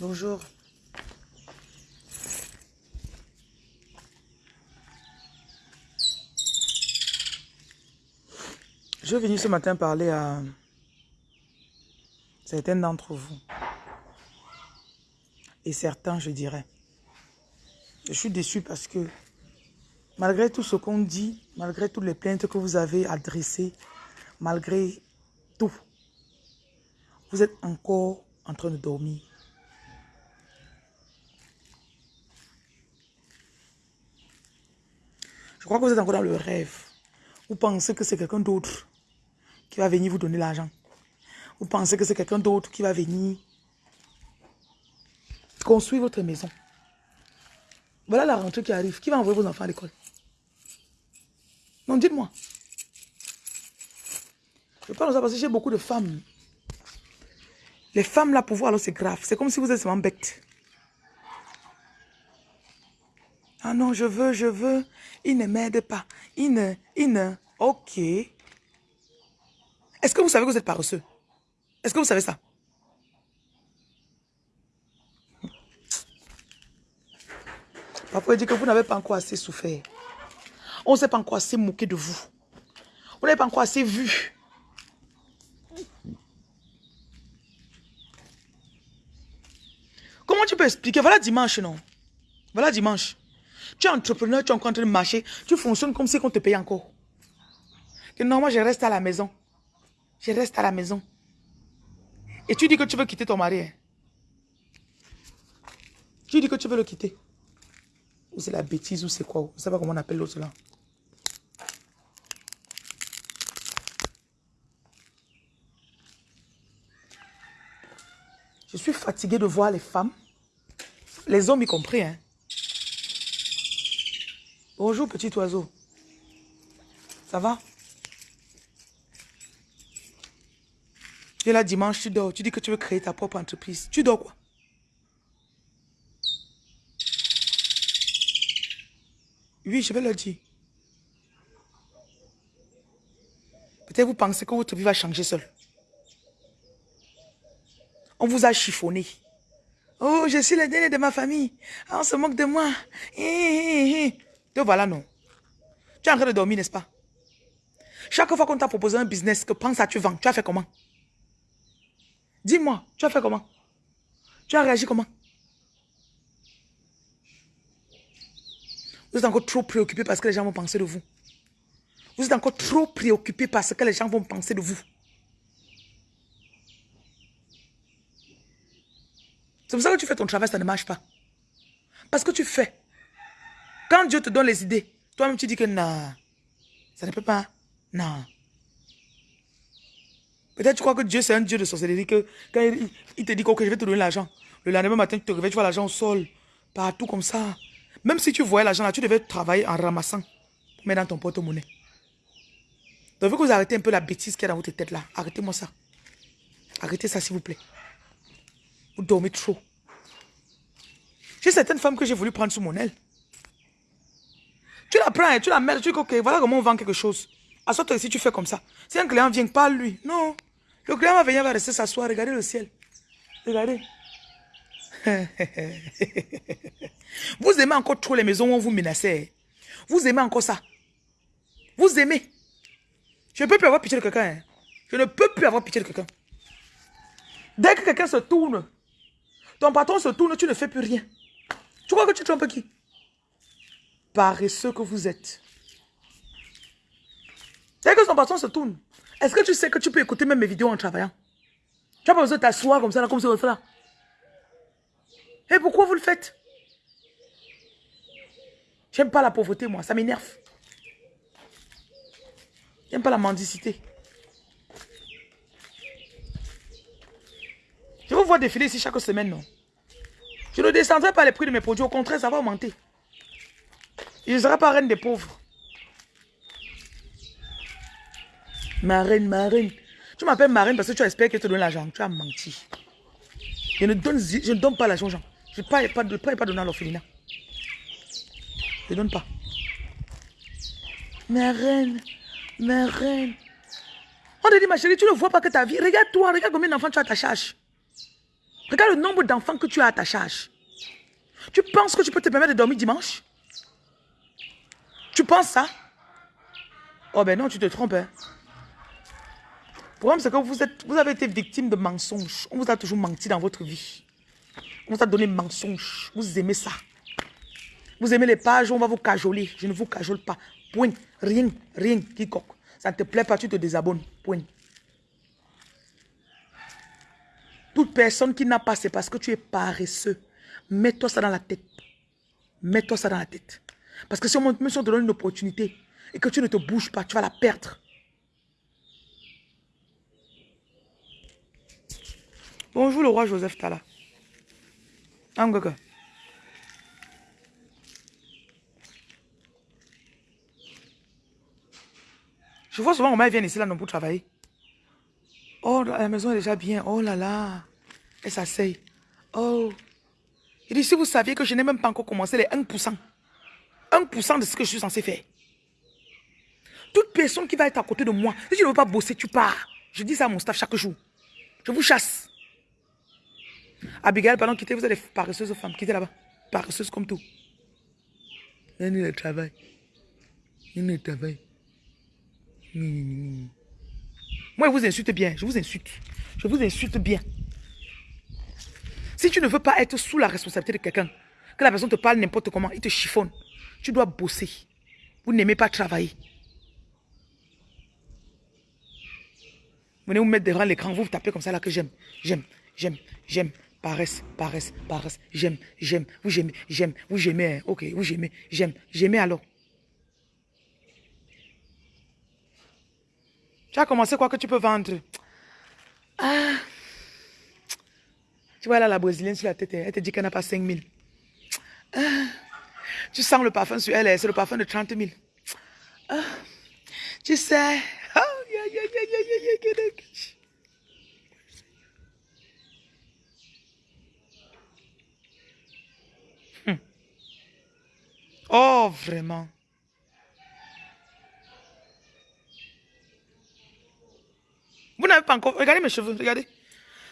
Bonjour. Je vais venir ce matin parler à certains d'entre vous. Et certains, je dirais. Je suis déçu parce que malgré tout ce qu'on dit, malgré toutes les plaintes que vous avez adressées, malgré tout, vous êtes encore en train de dormir. Je crois que vous êtes encore dans le rêve. Vous pensez que c'est quelqu'un d'autre qui va venir vous donner l'argent. Vous pensez que c'est quelqu'un d'autre qui va venir construire votre maison. Voilà la rentrée qui arrive. Qui va envoyer vos enfants à l'école? Non, dites-moi. Je parle de ça parce que j'ai beaucoup de femmes. Les femmes là, pour voir, alors c'est grave. C'est comme si vous êtes seulement bête. Ah non, je veux, je veux. Il ne m'aide pas. Il ne, il ne. Ok. Est-ce que vous savez que vous êtes paresseux? Est-ce que vous savez ça? Parfois, il dit que vous n'avez pas encore assez souffert. On ne s'est pas encore assez moqué de vous. Vous n'avez pas encore assez vu. Comment tu peux expliquer? Voilà dimanche, non? Voilà dimanche. Tu es entrepreneur, tu es en train de marcher, tu fonctionnes comme si on te paye encore. Que non, moi je reste à la maison. Je reste à la maison. Et tu dis que tu veux quitter ton mari. Hein? Tu dis que tu veux le quitter. Ou c'est la bêtise ou c'est quoi Je ne sais pas comment on appelle l'autre là. Je suis fatiguée de voir les femmes, les hommes y compris. Hein. Bonjour petit oiseau. Ça va? Tu es là dimanche, tu dors. Tu dis que tu veux créer ta propre entreprise. Tu dors quoi? Oui, je vais le dire. Peut-être vous pensez que votre vie va changer seul. On vous a chiffonné. Oh, je suis le dernier de ma famille. Ah, on se moque de moi. Te voilà, non. Tu es en train de dormir, n'est-ce pas? Chaque fois qu'on t'a proposé un business, que pense à tu vends, tu as fait comment? Dis-moi, tu as fait comment? Tu as réagi comment? Vous êtes encore trop préoccupé parce que les gens vont penser de vous. Vous êtes encore trop préoccupé parce que les gens vont penser de vous. C'est pour ça que tu fais ton travail, ça ne marche pas. Parce que tu fais. Quand Dieu te donne les idées, toi-même tu dis que non, ça ne peut pas. Non. Peut-être tu crois que Dieu c'est un Dieu de sorcellerie, que quand il, te dit que je vais te donner l'argent, le lendemain matin tu te réveilles, tu vois l'argent au sol, partout comme ça. Même si tu voyais l'argent là, tu devais travailler en ramassant pour mettre dans ton porte-monnaie. Donc, que vous arrêtez un peu la bêtise qu'il y a dans votre tête là. Arrêtez-moi ça. Arrêtez ça, s'il vous plaît. Vous dormez trop. J'ai certaines femmes que j'ai voulu prendre sous mon aile. Tu la prends, tu la mets, tu dis, ok, voilà comment on vend quelque chose. Sorte si tu fais comme ça. Si un client vient, pas lui. Non. Le client va venir, va rester s'asseoir, regardez le ciel. Regardez. vous aimez encore trop les maisons où on vous menacez. Vous aimez encore ça. Vous aimez. Je ne peux plus avoir pitié de quelqu'un. Hein. Je ne peux plus avoir pitié de quelqu'un. Dès que quelqu'un se tourne, ton patron se tourne, tu ne fais plus rien. Tu crois que tu trompes qui? Paresseux que vous êtes. Dès que son patron se tourne, est-ce que tu sais que tu peux écouter même mes vidéos en travaillant? Tu n'as pas besoin de t'asseoir comme ça, là, comme ça, là. Et pourquoi vous le faites? J'aime pas la pauvreté, moi. Ça m'énerve. J'aime pas la mendicité. Je vous vois défiler ici chaque semaine, non? Je ne descendrai pas les prix de mes produits. Au contraire, ça va augmenter. Je ne serai pas reine des pauvres. Ma reine, ma reine. Tu m'appelles ma reine parce que tu espères qu'elle te donne l'argent. Tu as menti. Je ne donne, je ne donne pas l'argent aux gens. Je ne peux pas, pas, pas donner à l'orphelinat. Je ne donne pas. Ma reine, ma reine. On te dit, ma chérie, tu ne vois pas que ta vie. Regarde-toi, regarde combien d'enfants tu as à ta charge. Regarde le nombre d'enfants que tu as à ta charge. Tu penses que tu peux te permettre de dormir dimanche? Tu penses ça? Oh ben non, tu te trompes. Hein. Le problème, c'est que vous, êtes, vous avez été victime de mensonges. On vous a toujours menti dans votre vie. On vous a donné mensonges. Vous aimez ça. Vous aimez les pages, on va vous cajoler. Je ne vous cajole pas. Point. Rien, rien, quiconque. Ça ne te plaît pas, tu te désabonnes. Point. Toute personne qui n'a pas, c'est parce que tu es paresseux. Mets-toi ça dans la tête. Mets-toi ça dans la tête. Parce que si on, te donne une opportunité et que tu ne te bouges pas, tu vas la perdre. Bonjour le roi Joseph Tala. Angaka. Je vois souvent, on vient ici là non pour travailler. Oh, la maison est déjà bien. Oh là là. Elle s'asseye. Oh. Il dit, si vous saviez que je n'ai même pas encore commencé les 1%. 1% de ce que je suis censé faire. Toute personne qui va être à côté de moi, si tu ne veux pas bosser, tu pars. Je dis ça à mon staff chaque jour. Je vous chasse. Abigail, pardon, quittez, vous êtes des paresseuses femmes. Quittez là-bas. Paresseuses comme tout. Il y a le travail. Il y a le travail. Moi, je vous insulte bien. Je vous insulte. Je vous insulte bien. Si tu ne veux pas être sous la responsabilité de quelqu'un, que la personne te parle n'importe comment, il te chiffonne, tu dois bosser. Vous n'aimez pas travailler. Venez vous mettre devant l'écran, vous vous tapez comme ça là que j'aime, j'aime, j'aime, j'aime, paresse, paresse, paresse, j'aime, j'aime, vous j'aimez, j'aime, vous j'aimez, hein. ok, vous j'aimez, j'aime, j'aimez alors. Tu as commencé quoi que tu peux vendre? Ah Tu vois là la brésilienne sur la tête, elle te dit qu'elle n'a pas 5 000. Ah. Tu sens le parfum sur elle, c'est le parfum de 30 000. Ah. Tu sais. Oh, oh, vraiment. Vous n'avez pas encore... Regardez mes cheveux, regardez.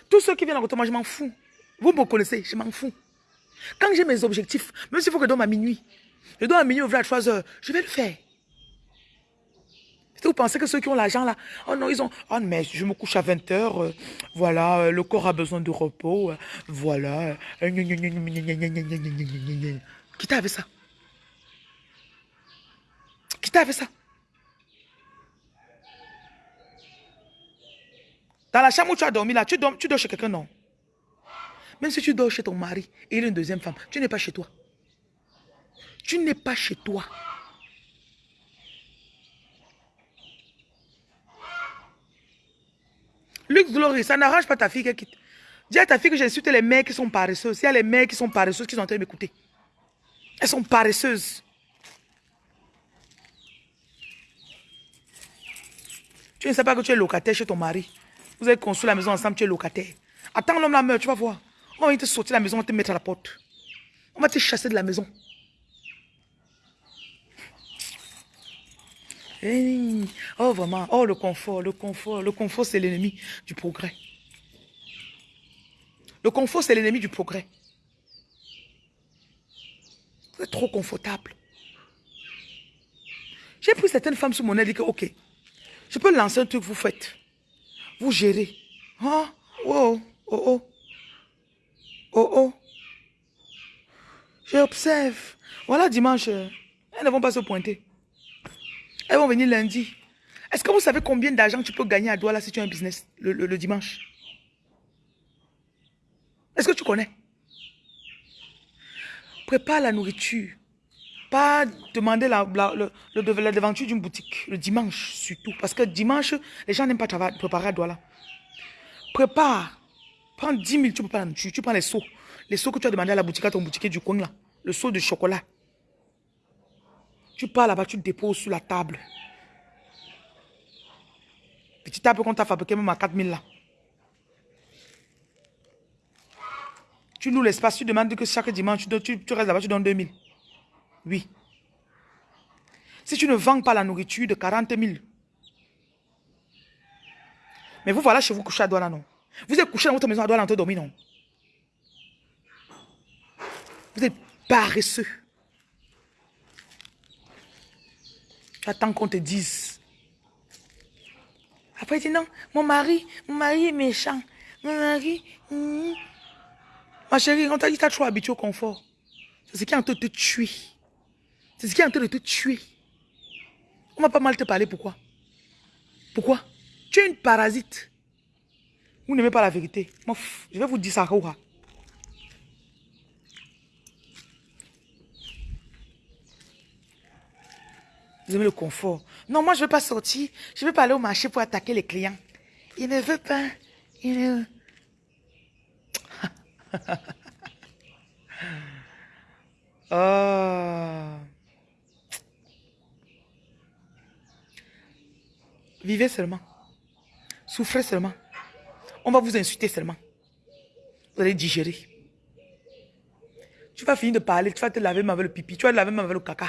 Tous ceux qui viennent à côté, moi, je m'en fous. Vous me connaissez, je m'en fous. Quand j'ai mes objectifs, même s'il faut que je dorme à minuit, je dors à minuit, ouvrir à 3 heures, je vais le faire. Vous pensez que ceux qui ont l'argent là, oh non, ils ont, oh mais je me couche à 20 heures, euh, voilà, euh, le corps a besoin de repos, euh, voilà. Qui t'a fait ça Qui t'a fait ça Dans la chambre où tu as dormi là, tu dors, tu dors chez quelqu'un, non Même si tu dors chez ton mari et il a une deuxième femme, tu n'es pas chez toi. Tu n'es pas chez toi. Luc Glory, ça n'arrange pas ta fille qu'elle quitte. Dis à ta fille que j'insulte les mères qui sont paresseuses. Il y a les mères qui sont paresseuses qui sont en train de m'écouter. Elles sont paresseuses. Tu ne sais pas que tu es locataire chez ton mari. Vous avez construit la maison ensemble, tu es locataire. Attends l'homme la meurt, tu vas voir. On va te sortir de la maison, on va te mettre à la porte. On va te chasser de la maison. oh vraiment, oh le confort, le confort, le confort c'est l'ennemi du progrès. Le confort c'est l'ennemi du progrès. Vous êtes trop confortable. J'ai pris certaines femmes sous mon aile et dit que ok, je peux lancer un truc vous faites. Vous gérez. Oh, oh, oh, oh. Oh, oh. J'observe. Voilà dimanche. Elles ne vont pas se pointer. Elles vont venir lundi. Est-ce que vous savez combien d'argent tu peux gagner à Douala si tu as un business le, dimanche? Est-ce que tu connais? Prépare la nourriture. Pas demander la, la, la devanture d'une boutique. Le dimanche surtout. Parce que dimanche, les gens n'aiment pas préparer à Douala. Prépare. Prends 10 000, tu peux pas la nourriture. Tu prends les seaux. Les seaux que tu as demandé à la boutique, à ton boutique du coin là. Le seau de chocolat. Tu pars là-bas, tu déposes sur la table. Petit table qu'on t'a fabriqué même à 4000 là. Tu loues l'espace, tu demandes que chaque dimanche, tu, restes là-bas, tu donnes 2000. Oui. Si tu ne vends pas la nourriture de 40 000. Mais vous voilà chez vous couché à Douala, non? Vous êtes couché dans votre maison à Douala en train de dormir, non? Vous êtes paresseux. Tu attends qu'on te dise. Après, tu dis non, mon mari, mon mari est méchant. Mon mari... hmm. Ma chérie, on t'a dit tu trop habitué au confort. C'est ce qui est en train de te tuer. C'est ce qui est en train de te tuer. On va pas mal te parler, pourquoi? Pourquoi? Tu es une parasite. Vous n'aimez pas la vérité. Je vais vous dire ça. Vous aimez le confort. Non, moi, je ne veux pas sortir. Je ne veux pas aller au marché pour attaquer les clients. Il ne veut pas. Il ne... oh. Vivez seulement. Souffrez seulement. On va vous insulter seulement. Vous allez digérer. Tu vas finir de parler, tu vas te laver même avec le pipi, tu vas te laver même avec le caca.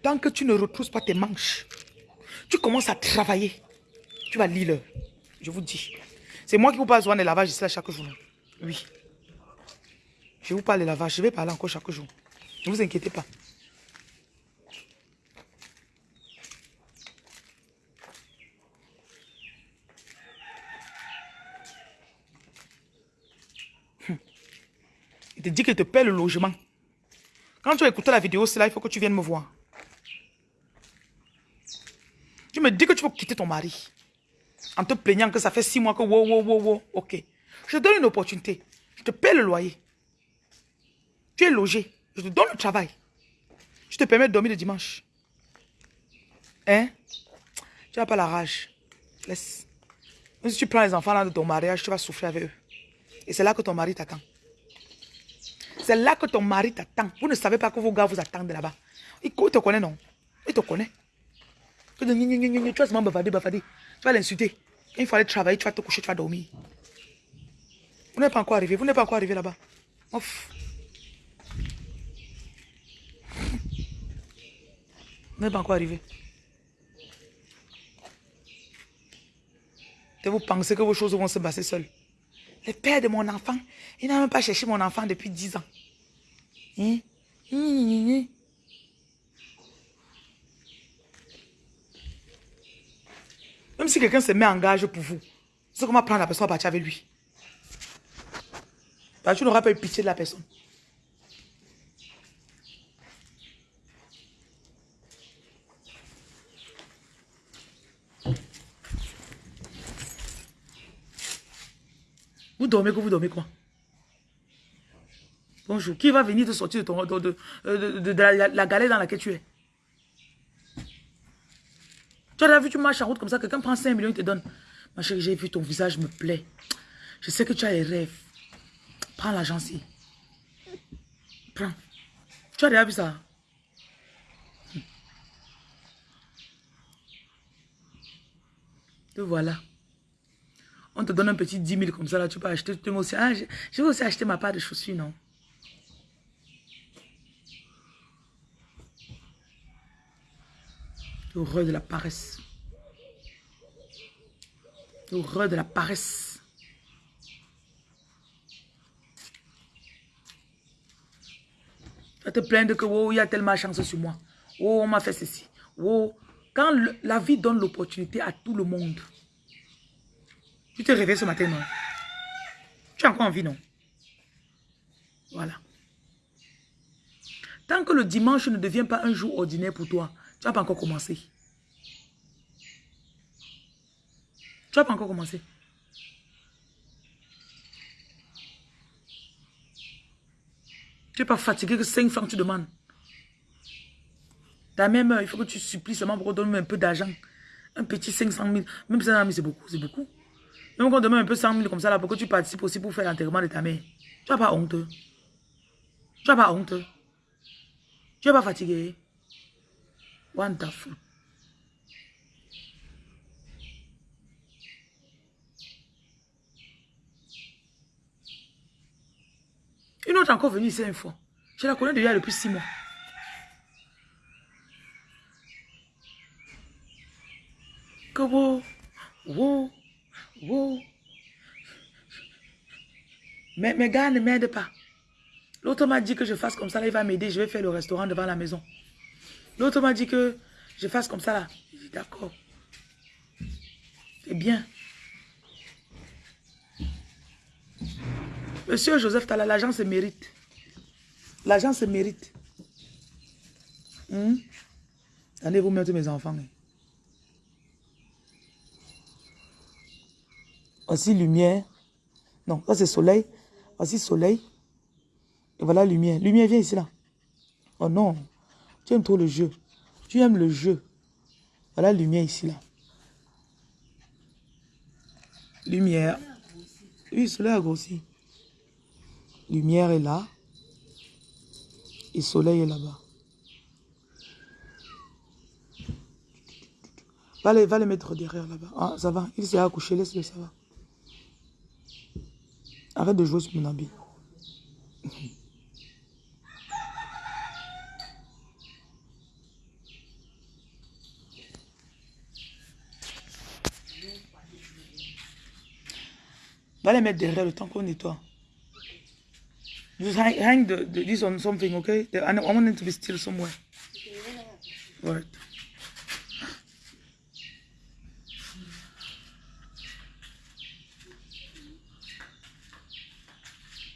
Tant que tu ne retrousses pas tes manches, tu commences à travailler. Tu vas lire. Je vous dis. C'est moi qui vous parle souvent des lavages ici chaque jour. Oui. Je vous parle des lavages. Je vais parler encore chaque jour. Ne vous inquiétez pas. Te dit qu'il te paie le logement. Quand tu as écouté la vidéo, c'est là, il faut que tu viennes me voir. Tu me dis que tu veux quitter ton mari. En te plaignant que ça fait six mois que wow, wow, wow, wow. Ok. Je te donne une opportunité. Je te paie le loyer. Tu es logé. Je te donne le travail. Je te permets de dormir le dimanche. Hein? Tu n'as pas la rage. Laisse. Même si tu prends les enfants là de ton mariage, tu vas souffrir avec eux. Et c'est là que ton mari t'attend. C'est là que ton mari t'attend. Vous ne savez pas que vos gars vous attendent là-bas. Il te connaît, non? Il te connaît. Tu vas. Tu vas l'insulter. Il faut aller travailler, tu vas te coucher, tu vas dormir. Vous n'êtes pas encore arrivé. Vous n'êtes pas encore arrivé là-bas. Vous n'êtes pas encore arrivé. Et vous pensez que vos choses vont se passer seules. Le père de mon enfant, il n'a même pas cherché mon enfant depuis 10 ans. Même si quelqu'un se met en gage pour vous, c'est comment prendre la personne à partir avec lui. Que tu n'auras pas eu pitié de la personne. Vous dormez que vous dormez quoi? Bonjour. Qui va venir te sortir de, ton, de, de, la, la, galère dans laquelle tu es? Tu as vu, tu marches en route comme ça, quelqu'un prend 5 millions, il te donne. Ma chérie, j'ai vu ton visage me plaît. Je sais que tu as les rêves. Prends l'argent ci. Prends. Tu as déjà vu ça? Te voilà. On te donne un petit 10 000 comme ça, là, tu peux acheter. Ah, je, je vais aussi acheter ma part de chaussures, non? L'horreur de la paresse. L'horreur de la paresse. Tu te plaindre que oh, il y a tellement de chance sur moi. Oh, on m'a fait ceci. Oh, quand la vie donne l'opportunité à tout le monde, tu te réveilles ce matin, non? Tu as encore envie, non? Voilà. Tant que le dimanche ne devient pas un jour ordinaire pour toi, tu n'as pas encore commencé. Tu n'as pas encore commencé. Tu n'es pas fatigué que 5 francs tu demandes. Ta même il faut que tu supplies seulement pour qu'on donne un peu d'argent. Un petit 500 000. Même 500 000, c'est beaucoup, c'est beaucoup. Même quand on demande un peu 100 000 comme ça, là, pour que tu participes aussi pour faire l'enterrement de ta mère. Tu n'as pas honte. Tu n'as pas honte. Tu n'es pas fatigué. Wonderful. Une autre encore venue ici une fois. Je la connais déjà depuis six mois. Que wow, wow, wow. Mais mes gars ne m'aident pas. L'autre m'a dit que je fasse comme ça, là, il va m'aider, je vais faire le restaurant devant la maison. L'autre m'a dit que je fasse comme ça, là. D'accord. C'est bien. Monsieur Joseph Tala, l'argent se mérite. L'argent se mérite. Hmm? Allez-vous mettre mes enfants. Voici lumière. Non, ça c'est soleil. Voici soleil. Et voilà lumière. Lumière, viens ici là. Oh non. Tu aimes trop le jeu. Tu aimes le jeu. Voilà lumière ici là. Lumière. Oui, soleil a grossi. Lumière est là. Et soleil est là-bas. Va les, va les mettre derrière là-bas. Ah, ça va. Il s'est accouché. Laisse-le, ça va. Arrête de jouer sur mon habit. Va les mettre derrière le temps qu'on nettoie. Just hang, hang the, the, this on something, okay? I, I want it to be still somewhere. Right.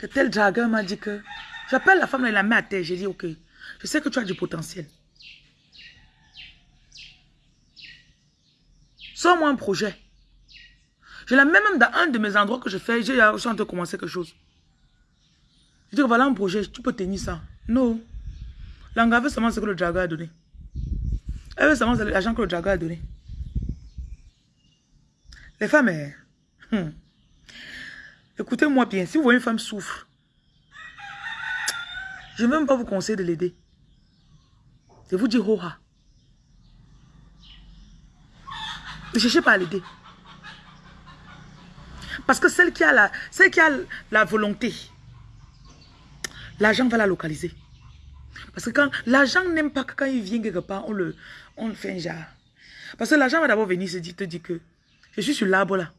Que tel dragueur m'a dit que... J'appelle la femme, elle la met à terre. J'ai dit, ok, je sais que tu as du potentiel. Sors-moi un projet. Je la mets même dans un de mes endroits que je fais. J'ai en train de commencer quelque chose. Je dis voilà un projet, tu peux tenir ça. Non. L'engagement, veut seulement ce que le dragueur a donné. Elle veut seulement l'argent que le dragueur a donné. Les femmes, eh, hmm. écoutez-moi bien. Si vous voyez une femme souffre, je ne vais même pas vous conseiller de l'aider. Je vous dis roha. Ne cherchez pas à l'aider. Parce que celle qui a la, celle qui a la volonté, l'argent va la localiser. Parce que quand l'argent n'aime pas que quand il vient quelque part, on le, on fait un. Parce que l'argent va d'abord venir se dire, te dire que je suis sur l'arbre là.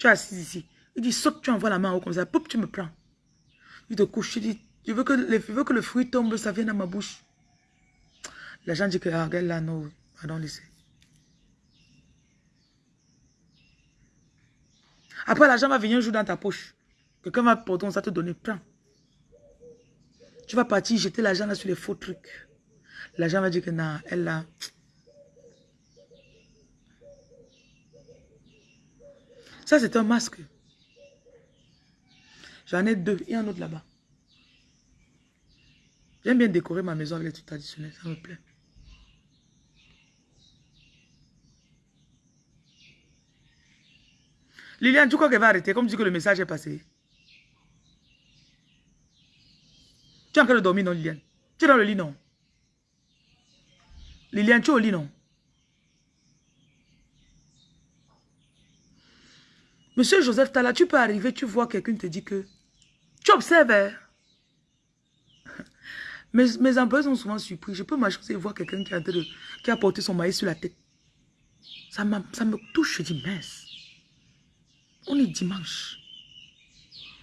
Tu es assis ici. Il dit, saute, tu envoies la main haut comme ça. Poup, tu me prends. Il te couche, tu dis, je veux que le, veux que le fruit tombe, ça vienne dans ma bouche. L'argent dit que, ah, regarde là, non, pardon, laissez. Après, l'argent va venir un jour dans ta poche. Quelqu'un va porter ça te donner plein. Tu vas partir jeter l'argent sur les faux trucs. L'argent va dire que non, elle a... Ça, c'est un masque. J'en ai deux. A un autre là-bas. J'aime bien décorer ma maison avec les trucs traditionnels. Ça me plaît. Liliane, tu crois qu'elle va arrêter comme dit que le message est passé Tu es en train de dormir, non, Liliane? Tu es dans le lit, non? Liliane, tu es au lit, non? Monsieur Joseph Tala, tu peux arriver, tu vois quelqu'un te dit que... Tu observes, hein? Mes, mes employés sont souvent surpris. Je peux m'acheter et voir quelqu'un qui, qui, a porté son maïs sur la tête. Ça, ça me touche, je dis, mince. On est dimanche.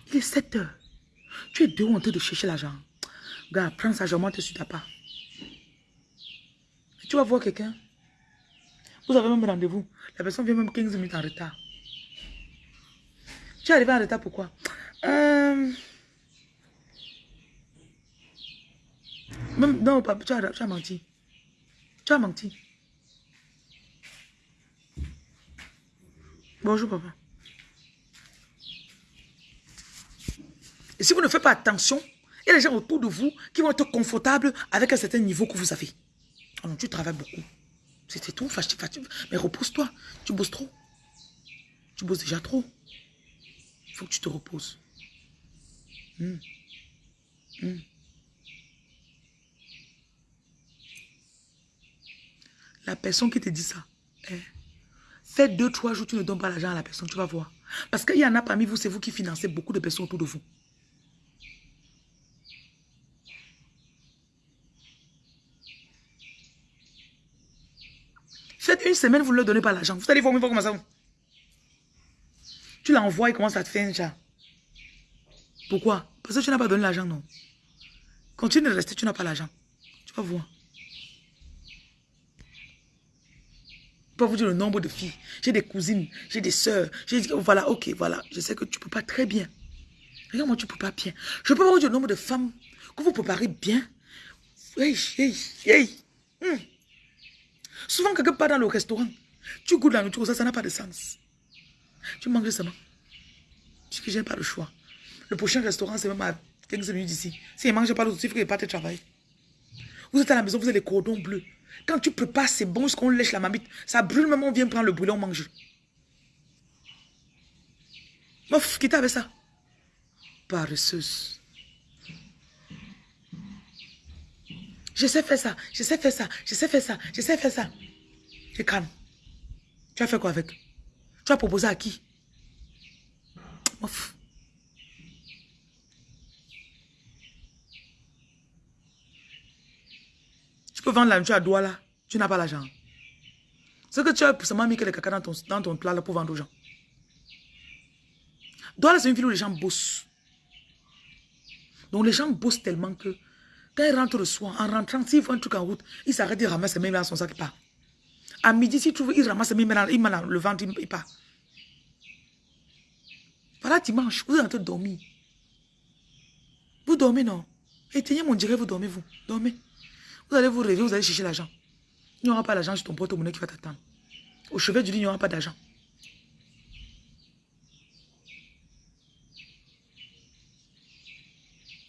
Il est 7 heures. Tu es dehors en train de chercher l'argent. Gars, prends ça, je monte sur ta part. Tu vas voir quelqu'un. Vous avez même rendez-vous. La personne vient même 15 minutes en retard. Tu es arrivé en retard pourquoi? Euh... Même, non, papa, tu as, tu as menti. Tu as menti. Bonjour, papa. Et si vous ne faites pas attention, il y a des gens autour de vous qui vont être confortables avec un certain niveau que vous avez. Oh non, tu travailles beaucoup. C'est tout, mais repose-toi. Tu bosses trop. Tu bosses déjà trop. Il faut que tu te reposes. Hmm. Hmm. La personne qui te dit ça, eh, deux, trois jours, tu ne donnes pas l'argent à la personne, tu vas voir. Parce qu'il y en a parmi vous, c'est vous qui financez beaucoup de personnes autour de vous. Faites une semaine, vous ne leur donnez pas l'argent. Vous allez voir, comment ça Tu l'envoies, il commence à te faire un chat. Pourquoi? Parce que tu n'as pas donné l'argent, non. Continue de rester, tu n'as pas l'argent. Tu vas voir. Je peux vous dire le nombre de filles. J'ai des cousines, j'ai des. J'ai dit, voilà, ok, voilà. Je sais que tu ne peux pas très bien. Regarde-moi, tu ne peux pas bien. Je peux vous dire le nombre de femmes que vous préparez bien. Hey, hey, hey. Hmm. Souvent, quelqu'un part dans le restaurant. Tu goûtes la nourriture, ça, ça n'a pas de sens. Tu manges seulement. Tu que j'ai pas le choix. Le prochain restaurant, c'est même à 15 minutes d'ici. Si il ne mange pas l'autre, il faut qu'il parte travailler. Vous êtes à la maison, vous avez les cordons bleus. Quand tu prépares, c'est bon qu'on lèche la mamite. Ça brûle, même on vient prendre le brûlé, on mange. Mof, quitte avec ça? Paresseuse. Je sais faire ça, je sais faire ça, je sais faire ça, je sais faire ça. Je calme. Tu as fait quoi avec? Tu as proposé à qui? Mof. Tu peux vendre la nourriture à Douala, tu n'as pas l'argent. Ce que tu as seulement mis que le caca dans ton, dans ton plat là pour vendre aux gens. Douala, c'est une ville où les gens bossent. Donc les gens bossent tellement que quand ils rentrent le soir, en rentrant, s'ils font un truc en route, ils s'arrêtent, ils ramassent même dans son sac, il part. À midi, s'ils trouvent, ils ramassent même dans, ils dans le ventre, il part. Voilà dimanche, vous êtes en train de dormir. Vous dormez, non? Éteignez mon direct, vous dormez, vous. Dormez. Vous allez vous réveiller, vous allez chercher l'argent. Il n'y aura pas l'argent sur ton porte-monnaie qui va t'attendre. Au chevet du lit, il n'y aura pas d'argent.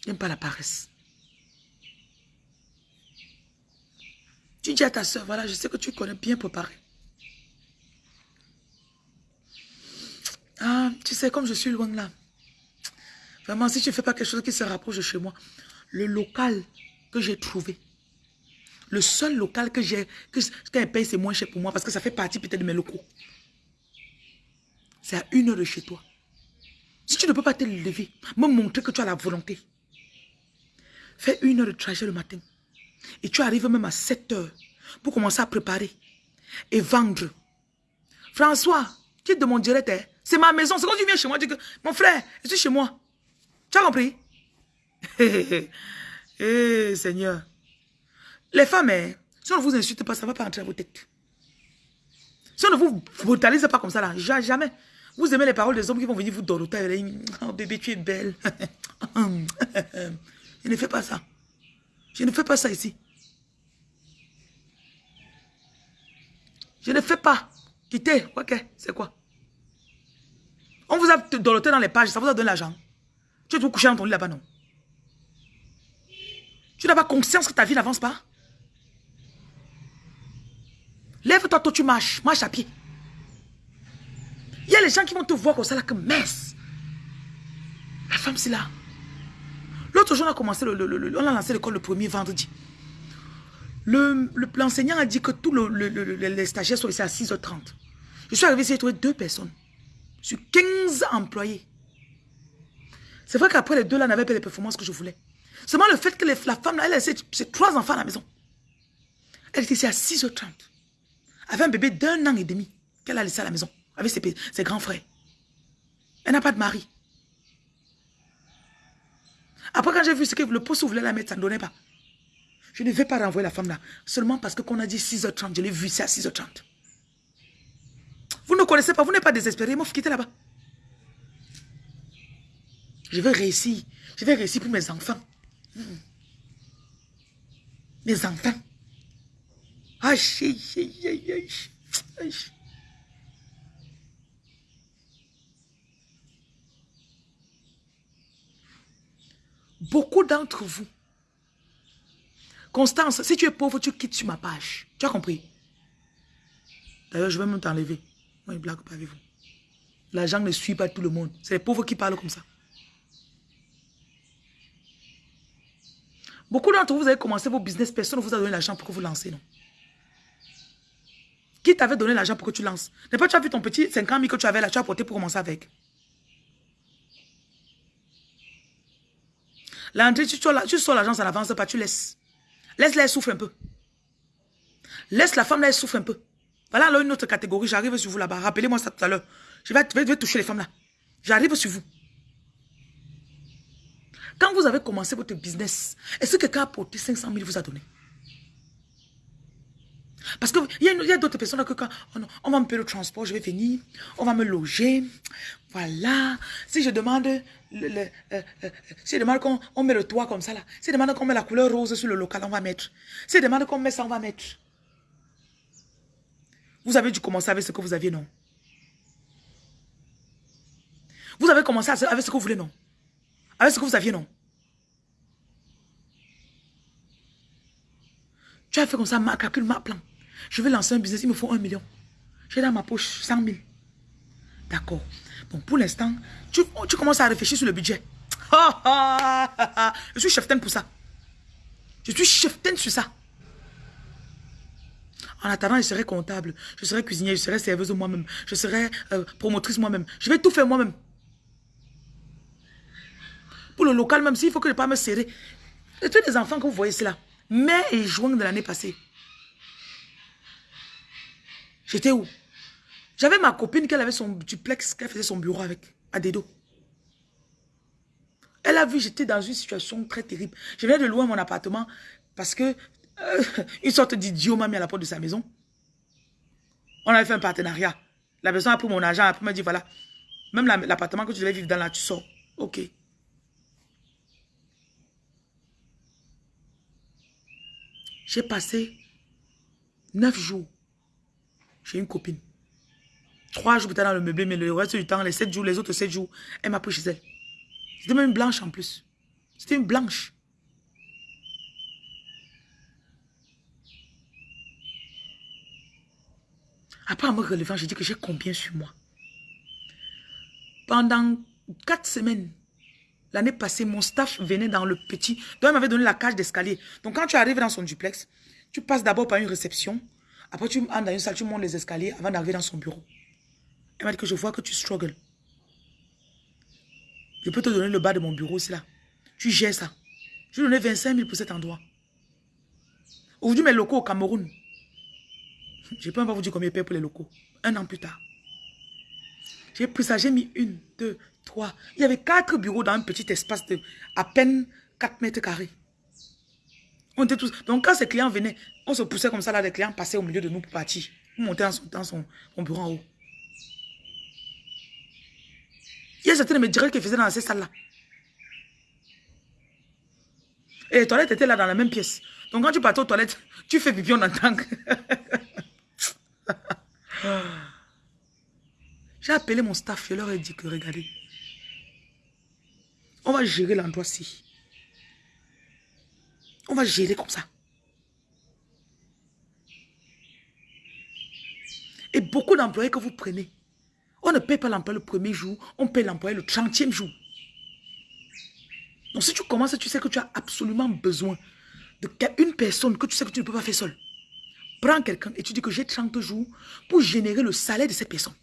N'aime pas la paresse. Tu dis à ta soeur, voilà, je sais que tu connais bien préparer. Ah, tu sais, comme je suis loin là. Vraiment, si tu ne fais pas quelque chose qui se rapproche de chez moi, le local que j'ai trouvé, le seul local que j'ai, que paye, c'est moins cher pour moi parce que ça fait partie peut-être de mes locaux. C'est à une heure de chez toi. Si tu ne peux pas te lever, me montrer que tu as la volonté. Fais une heure de trajet le matin. Et tu arrives même à 7 heures pour commencer à préparer et vendre. François, quitte de mon direct, c'est ma maison. C'est quand tu viens chez moi, tu dis que mon frère, je suis chez moi. Tu as compris? Eh, Seigneur. Les femmes, hein, si on ne vous insulte pas, ça ne va pas entrer à vos têtes. Si on ne vous brutalise pas comme ça, là, jamais. Vous aimez les paroles des hommes qui vont venir vous donner. Oh bébé, tu es belle. Ne fais pas ça. Je ne fais pas ça ici. Je ne fais pas. Quittez. Ok, c'est quoi? On vous a doloté dans les pages, ça vous a donné l'argent. Tu es tout couché dans ton lit là-bas, non? Tu n'as pas conscience que ta vie n'avance pas? Lève-toi, toi, tu marches. Marche à pied. Il y a les gens qui vont te voir comme ça, là, comme messe. La femme, c'est là. L'autre jour, on a commencé, on a lancé l'école le premier vendredi. L'enseignant a dit que tous les stagiaires sont ici à 6h30. Je suis arrivé ici, j'ai trouvé deux personnes. Sur 15 employés. C'est vrai qu'après les deux là n'avaient pas les performances que je voulais. Seulement le fait que la femme là, elle a ses trois enfants à la maison. Elle était ici à 6h30. Avec un bébé d'un an et demi qu'elle a laissé à la maison. Avec ses, ses grands frères. Elle n'a pas de mari. Après, quand j'ai vu ce que le poste voulait la mettre, ça ne donnait pas. Je ne vais pas renvoyer la femme là. Seulement parce qu'on a dit 6h30. Je l'ai vu, c'est à 6h30. Vous ne connaissez pas, vous n'êtes pas désespéré. Moi, quittez là-bas. Je vais réussir. Je vais réussir pour mes enfants. Mes enfants. Aïe, aïe, aïe, aïe, aïe. Beaucoup d'entre vous, Constance, si tu es pauvre, tu quittes sur ma page. Tu as compris? D'ailleurs, je vais même t'enlever. Moi, je blague pas avec vous. L'argent ne suit pas tout le monde. C'est les pauvres qui parlent comme ça. Beaucoup d'entre vous, vous avez commencé vos business, personne ne vous a donné l'argent pour que vous lancez, non? Qui t'avait donné l'argent pour que tu lances? N'est pas tu as vu ton petit 50 000 que tu avais là, tu as porté pour commencer avec L'entrée, tu, tu sors l'argent, ça n'avance pas, tu laisses. Laisse-la, elle souffre un peu. Laisse la femme, là, elle souffre un peu. Voilà alors une autre catégorie, j'arrive sur vous là-bas. Rappelez-moi ça tout à l'heure. Je vais, toucher les femmes là. J'arrive sur vous. Quand vous avez commencé votre business, est-ce que quelqu'un a porté 500 000 vous a donné? Parce qu'il y a, d'autres personnes que quand on, va me payer le transport, je vais venir, on va me loger. Voilà. Si je demande, le, euh, euh, si je demande qu'on met le toit comme ça là, si je demande qu'on met la couleur rose sur le local, on va mettre. Si je demande qu'on met ça, on va mettre. Vous avez dû commencer avec ce que vous aviez, non? Vous avez commencé avec ce que vous voulez, non? Avec ce que vous aviez, non? Tu as fait comme ça, ma calcul, ma plan. Je vais lancer un business, il me faut un million. J'ai dans ma poche 100 000. D'accord. Bon, pour l'instant, tu, tu, commences à réfléchir sur le budget. je suis chef pour ça. Je suis chef sur ça. En attendant, je serai comptable, je serai cuisinier, je serai serveuse moi-même, je serai euh, promotrice moi-même. Je vais tout faire moi-même. Pour le local même, s'il faut que je ne pas me serrer. Et tous les enfants que vous voyez, c'est là. Mai et juin de l'année passée. J'étais où? J'avais ma copine qui avait son duplex, qu'elle faisait son bureau avec, à Dedo. Elle a vu, j'étais dans une situation très terrible. Je venais de louer mon appartement parce que euh, une sorte d'idiot m'a mis à la porte de sa maison. On avait fait un partenariat. La personne a pris mon argent, après m'a dit, voilà, même l'appartement que tu devais vivre dans là, tu sors. Ok. J'ai passé neuf jours une copine. Trois jours peut-être dans le meublé, mais le reste du temps, les sept jours, les autres sept jours, elle m'a pris chez elle. C'était même une blanche en plus. C'était une blanche. Après, en me relevant, j'ai dit que j'ai combien sur moi? Pendant quatre semaines, l'année passée, mon staff venait dans le petit. Donc, elle m'avait donné la cage d'escalier. Donc, quand tu arrives dans son duplex, tu passes d'abord par une réception. Après, tu entres dans une salle, tu montes les escaliers avant d'arriver dans son bureau. Elle m'a dit que je vois que tu struggles. Je peux te donner le bas de mon bureau, c'est là. Tu gères ça. Je lui ai donné 25 000 pour cet endroit. Aujourd'hui, mes locaux au Cameroun. Je ne peux même pas vous dire combien je paye pour les locaux. Un an plus tard. J'ai pris ça, j'ai mis une, deux, trois. Il y avait quatre bureaux dans un petit espace de à peine 4 mètres carrés. On. Donc quand ces clients venaient, on se poussait comme ça là, les clients passaient au milieu de nous pour partir. Pour monter dans son, bureau en haut. Il y a certains de mes faisaient dans ces salles-là. Et les toilettes étaient là dans la même pièce. Donc quand tu partais aux toilettes, tu fais pipi, on entend. J'ai appelé mon staff, je leur ai dit que regardez, on va gérer l'endroit-ci. On va gérer comme ça. Et beaucoup d'employés que vous prenez, on ne paye pas l'employé le premier jour, on paye l'employé le 30e jour. Donc si tu commences, tu sais que tu as absolument besoin d'une personne que tu sais que tu ne peux pas faire seul. Prends quelqu'un et tu dis que j'ai 30 jours pour générer le salaire de cette personne.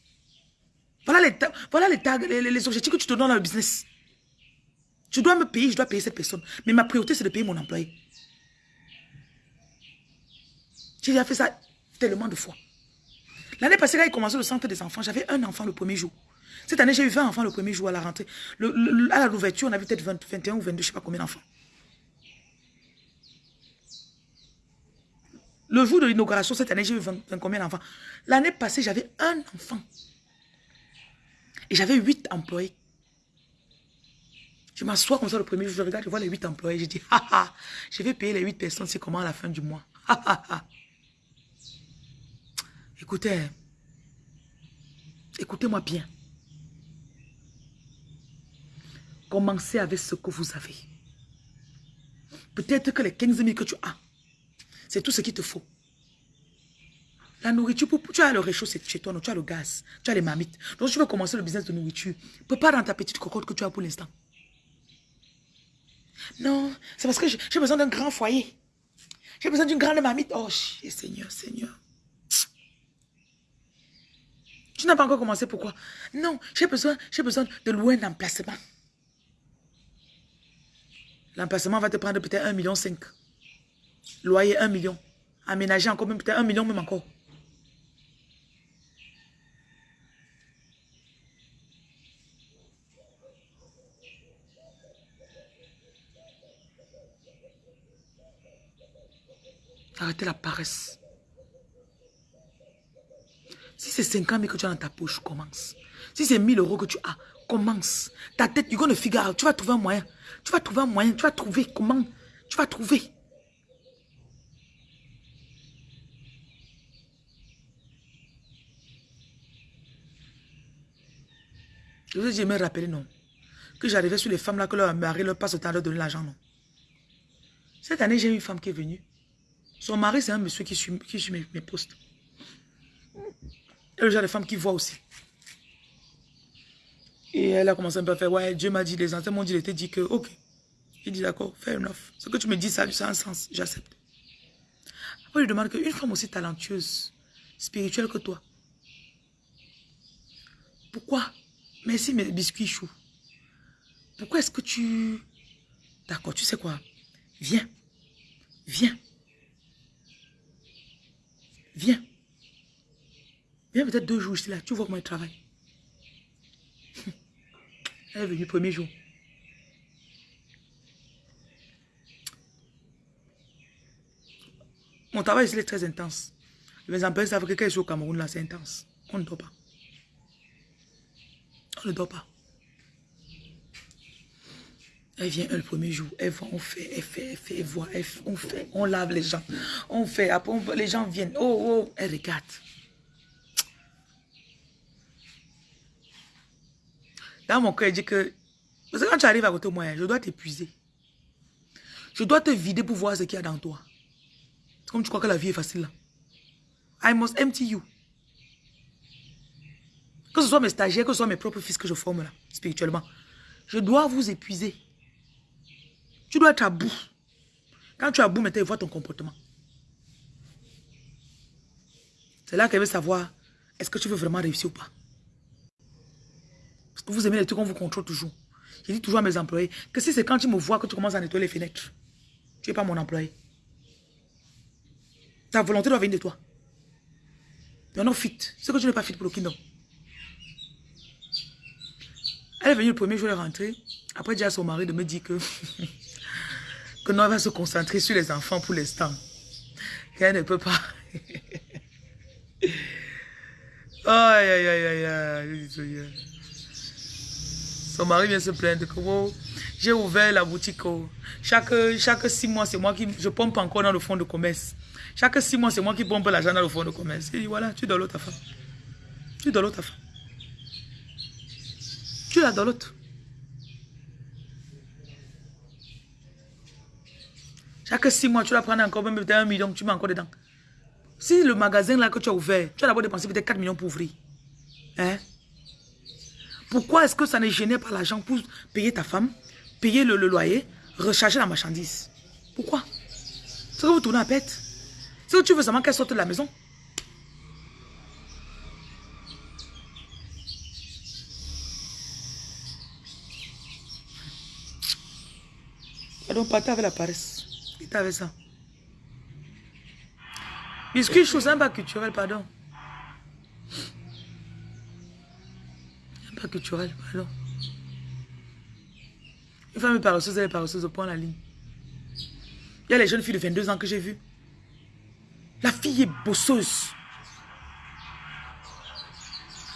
Voilà les, voilà les, les, les objectifs que tu te donnes dans le business. Tu dois me payer, je dois payer cette personne. Mais ma priorité, c'est de payer mon employé. J'ai déjà fait ça tellement de fois. L'année passée, quand il commençait le centre des enfants, j'avais un enfant le premier jour. Cette année, j'ai eu 20 enfants le premier jour à la rentrée. Le, à l'ouverture, on avait peut-être 21 ou 22, je ne sais pas combien d'enfants. Le jour de l'inauguration, cette année, j'ai eu 20, combien d'enfants? L'année passée, j'avais un enfant. Et j'avais 8 employés. Je m'assois comme ça le premier jour, je regarde, je vois les 8 employés. Je dis, ha je vais payer les 8 personnes, c'est comment à la fin du mois? Écoutez, écoutez-moi bien. Commencez avec ce que vous avez. Peut-être que les 15 000 que tu as, c'est tout ce qu'il te faut. La nourriture, tu as le réchaud chez toi, tu as le gaz, tu as les mamites. Donc tu veux commencer le business de nourriture. Prépare dans ta petite cocotte que tu as pour l'instant. Non, c'est parce que j'ai besoin d'un grand foyer. J'ai besoin d'une grande mamite. Oh, Seigneur, Seigneur. Tu n'as pas encore commencé, pourquoi? Non, j'ai besoin, j'ai besoin de louer un emplacement. L'emplacement va te prendre peut-être 1,5 million. Loyer 1 million. Aménager encore même peut-être 1 million même encore. Arrêtez la paresse. Si c'est 50 000 que tu as dans ta poche, commence. Si c'est 1000 euros que tu as, commence. Ta tête, gonna figure. Tu vas trouver un moyen. Tu vas trouver un moyen. Tu vas trouver comment. Tu vas trouver. Je vous ai me rappeler, non. Que j'arrivais sur les femmes là, que leur mari leur passe au temps de donner l'argent, non. Cette année, j'ai une femme qui est venue. Son mari, c'est un monsieur qui suit, qui mes, mes postes. Et le genre de femme qui voit aussi. Et elle a commencé un peu à faire, ouais, Dieu m'a dit, les anciens m'ont dit, il était dit que, ok. Il dit, d'accord, fair enough. Ce que tu me dis, ça, a un sens, j'accepte. Après, je demande qu'une femme aussi talentueuse, spirituelle que toi, pourquoi Merci mes biscuits choux. Pourquoi est-ce que tu... D'accord, tu sais quoi Viens. Viens. Viens. Viens peut-être deux jours ici là. Tu vois comment il travaille. Elle est venue premier jour. Mon travail ici est très intense. Les employés savent que quand je au Cameroun là, c'est intense. On ne dort pas. On ne dort pas. Elle vient le premier jour, elle voit, on fait, elle fait, elle fait, elle voit, elle on fait, on lave les gens, on fait, après les gens viennent, oh, oh, elle regarde. Dans mon cœur, elle dit que, parce que quand tu arrives à côté de moi, je dois t'épuiser. Je dois te vider pour voir ce qu'il y a dans toi. C'est comme tu crois que la vie est facile. I must empty you. Que ce soit mes stagiaires, que ce soit mes propres fils que je forme là, spirituellement. Je dois vous épuiser. Tu dois être à bout. Quand tu es à bout, maintenant, il voit ton comportement. C'est là qu'elle veut savoir, est-ce que tu veux vraiment réussir ou pas? Vous aimez les trucs qu'on vous contrôle toujours. Je dis toujours à mes employés que si c'est quand tu me vois que tu commences à nettoyer les fenêtres, tu n'es pas mon employé. Ta volonté doit venir de toi. You're not fit. C'est que tu n'es pas fit pour le kingdom. Elle est venue le premier jour, elle est rentrée. Après, dit à son mari de me dire que, que non, elle va se concentrer sur les enfants pour l'instant. Qu'elle ne peut pas. aïe, aïe, aïe, aïe, Son mari vient se plaindre que oh, j'ai ouvert la boutique. Oh. Chaque, chaque six mois, c'est moi qui je pompe encore dans le fonds de commerce. Chaque six mois, c'est moi qui pompe l'argent dans le fonds de commerce. Il dit voilà, tu dois l'autre femme. Tu dois l'autre femme. Tu dans l'autre. Chaque six mois, tu vas prendre encore même peut-être un million, tu mets encore dedans. Si le magasin là que tu as ouvert, tu as d'abord dépensé peut-être 4 millions pour ouvrir. Hein? Pourquoi est-ce que ça n'est gêné par l'argent pour payer ta femme, payer le, loyer, recharger la marchandise? Pourquoi? C'est que vous tournez à pète. C'est que tu veux seulement qu'elle sorte de la maison. donc partez avec la paresse. Il avec ça. Biscuit chose un pas culturel, pardon. Pas culturel, pardon. Une femme paresseuse, elle est paresseuse au point la ligne. Il y a les jeunes filles de 22 ans que j'ai vues. La fille est bosseuse.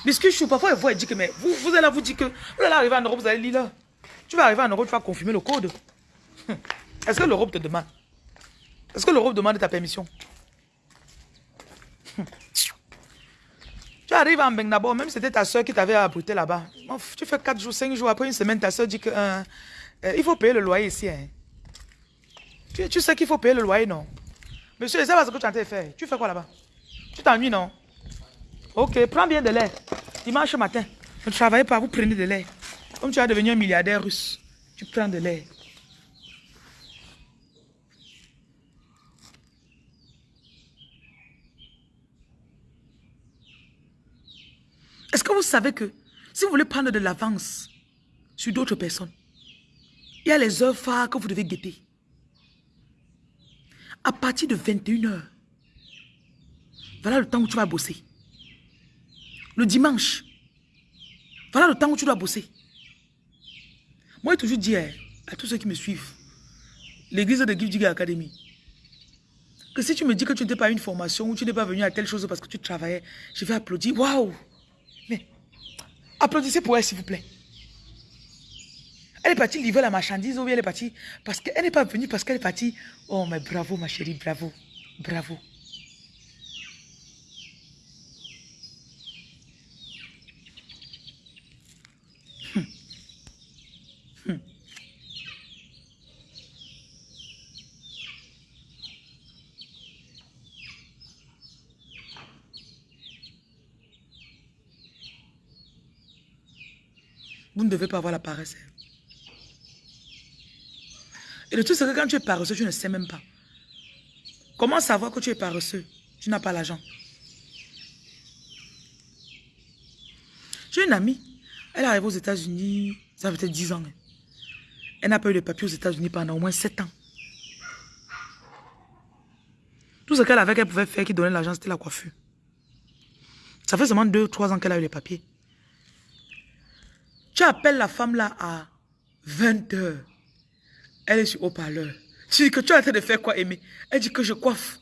Biscuit parfois elle voit et dit que mais vous, vous allez vous dire que vous allez arriver en Europe, vous allez lire là. Tu vas arriver en Europe, tu vas confirmer le code. Est-ce que l'Europe te demande? Est-ce que l'Europe demande ta permission? Tu arrives en d'abord, même si c'était ta soeur qui t'avait apporté là-bas. Tu fais 4 jours, 5 jours, après une semaine, ta soeur dit que euh, euh, il faut payer le loyer ici. Hein. Tu, sais qu'il faut payer le loyer, non? Monsieur, sais pas ce que tu as fait faire. Tu fais quoi là-bas? Tu t'ennuies, non? Ok, prends bien de l'air. Dimanche matin, ne travaillez pas, vous prenez de l'air. Comme tu vas devenir un milliardaire russe, tu prends de l'air. Est-ce que vous savez que si vous voulez prendre de l'avance sur d'autres personnes, il y a les heures phares que vous devez guetter. À partir de 21h, voilà le temps où tu vas bosser. Le dimanche, voilà le temps où tu dois bosser. Moi, j'ai toujours dit à tous ceux qui me suivent, l'église de Give Academy, Que si tu me dis que tu n'étais pas à une formation ou tu n'es pas venu à telle chose parce que tu travaillais, je vais applaudir. Waouh! Applaudissez pour elle, s'il vous plaît. Elle est partie livrer la marchandise ou bien elle est partie parce qu'elle n'est pas venue parce qu'elle est partie. Oh, mais bravo, ma chérie, bravo. Bravo. Vous ne devez pas avoir la paresse. Et le truc, c'est que quand tu es paresseux, tu ne sais même pas. Comment savoir que tu es paresseux? Tu n'as pas l'argent. J'ai une amie, elle arrive aux États-Unis, ça fait peut-être 10 ans. Elle n'a pas eu de papier aux États-Unis pendant au moins 7 ans. Tout ce qu'elle avait qu'elle pouvait faire qui donnait l'argent, c'était la coiffure. Ça fait seulement 2-3 ans qu'elle a eu les papiers. Tu appelles la femme là à 20 heures. Elle est sur haut-parleur. Tu dis que tu es en train de faire quoi, Aimé Elle dit que je coiffe.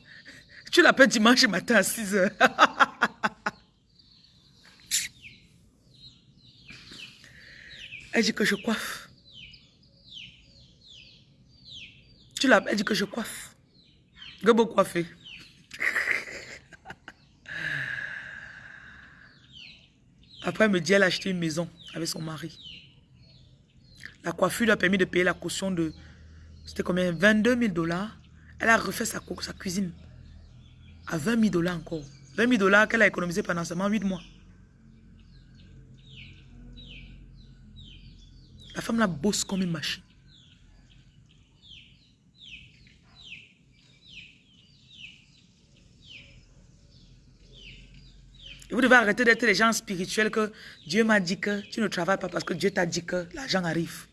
Tu l'appelles dimanche matin à 6 heures. Elle dit que je coiffe. Tu elle dit que je coiffe. Que beau Après, elle me dit, elle a acheté une maison avec son mari. La coiffure lui a permis de payer la caution de, c'était combien? 22 000 dollars. Elle a refait sa, sa cuisine à 20 000 dollars encore. 20 000 dollars qu'elle a économisé pendant seulement 8 mois. La femme la bosse comme une machine. Vous devez arrêter d'être les gens spirituels que Dieu m'a dit que tu ne travailles pas parce que Dieu t'a dit que l'argent arrive.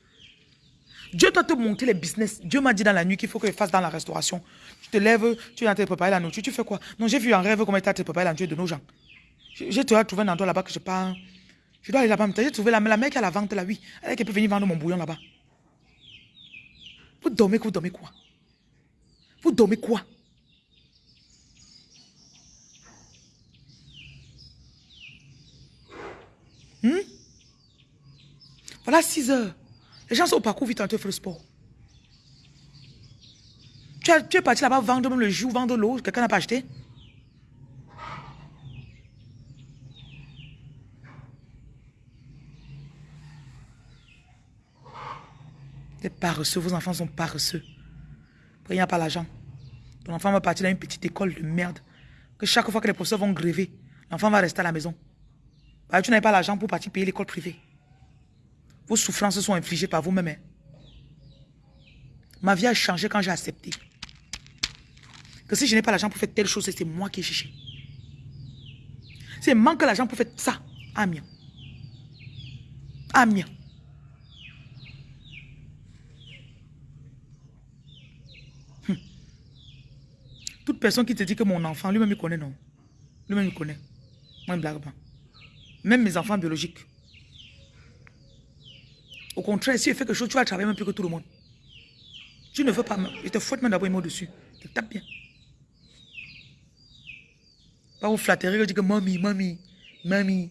Dieu doit te monter les business. Dieu m'a dit dans la nuit qu'il faut que je fasse dans la restauration. Tu te lèves, tu es en train de préparer la nourriture. Tu fais quoi? Non, j'ai vu en rêve comment tu as préparé la nourriture de nos gens. J'ai trouvé un endroit là-bas que je pars. Je dois aller là-bas. J'ai trouvé la, la mère qui a la vente là, oui. Elle peut venir vendre mon bouillon là-bas. Vous dormez, vous dormez quoi? Vous dormez quoi? Hmm? Voilà 6 heures. Les gens sont au parcours vite en train faire le sport. Tu, es parti là-bas vendre même le jus, vendre l'eau. Quelqu'un n'a pas acheté Des paresseux, vos enfants sont paresseux. il n'y a pas l'argent. Ton enfant va partir dans une petite école de merde. Que chaque fois que les professeurs vont gréver, l'enfant va rester à la maison. Bah, tu n'avais pas l'argent pour partir payer l'école privée. Vos souffrances sont infligées par vous-même. Hein. Ma vie a changé quand j'ai accepté. Que si je n'ai pas l'argent pour faire telle chose, c'est moi qui ai cherché. C'est manque l'argent pour faire ça. Amien. Amien. Hum. Toute personne qui te dit que mon enfant, lui-même, il connaît, non? Lui-même, il connaît. Moi, il ne blague pas. Même mes enfants biologiques. Au contraire, si tu fais quelque chose, tu vas travailler même plus que tout le monde. Tu ne veux pas, je te fouette même d'abord un mot dessus. Tu tapes bien. Pas vous flatterer, je dis que mamie, mamie, mamie.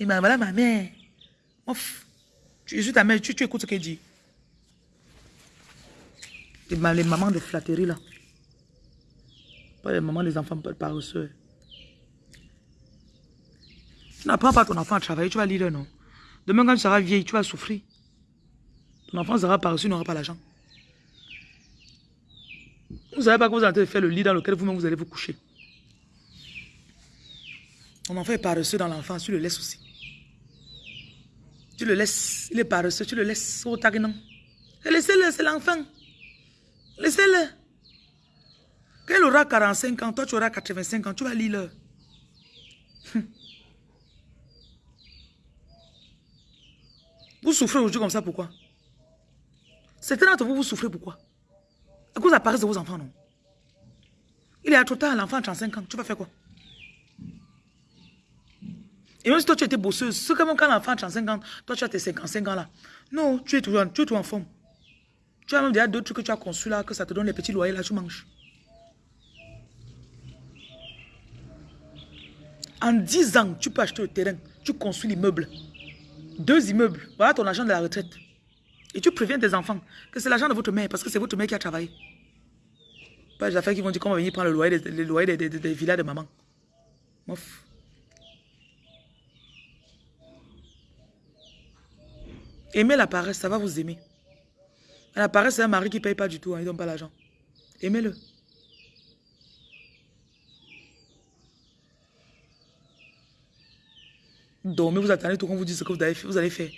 Et ben voilà ma mère. Ouf. Je suis ta mère, tu, écoutes ce qu'elle dit. Les, les mamans de flatterie là. Pas les mamans des enfants paresseux. Tu n'apprends pas ton enfant à travailler, tu vas lire non. Demain, quand tu seras vieille, tu vas souffrir. Ton enfant sera paresseux, n'aura pas l'argent. Vous ne savez pas que vous allez faire le lit dans lequel vous-même vous allez vous coucher. Ton enfant est paresseux dans l'enfance, tu le laisses aussi. Tu le laisses, il est paresseux, tu le laisses au non. Laissez-le, c'est l'enfant. Laissez-le. Quand il aura 45 ans, toi tu auras 85 ans, tu vas lire. Vous souffrez aujourd'hui comme ça, pourquoi? Certains d'entre vous, vous souffrez pourquoi? À cause de la paresse de vos enfants, non? Il est à trop tard, l'enfant a 35 ans, tu vas faire quoi? Et même si toi, tu étais bosseuse, que comme quand l'enfant a 35 ans, toi, tu as tes 55 ans là. Non, tu es toujours en, tu forme. Tu as même déjà d'autres trucs que tu as conçus là, que ça te donne les petits loyers là, tu manges. En 10 ans, tu peux acheter le terrain, tu construis l'immeuble. Deux immeubles, voilà ton argent de la retraite. Et tu préviens tes enfants que c'est l'argent de votre mère, parce que c'est votre mère qui a travaillé. Pas les affaires qui vont dire qu'on va venir prendre le loyer, des, loyer des, villas de maman. Mof. Aimez la paresse, ça va vous aimer. La paresse, c'est un mari qui ne paye pas du tout, hein, il ne donne pas l'argent. Aimez-le. Dormez, vous attendez tout qu'on vous dise ce que vous, fait, vous allez faire.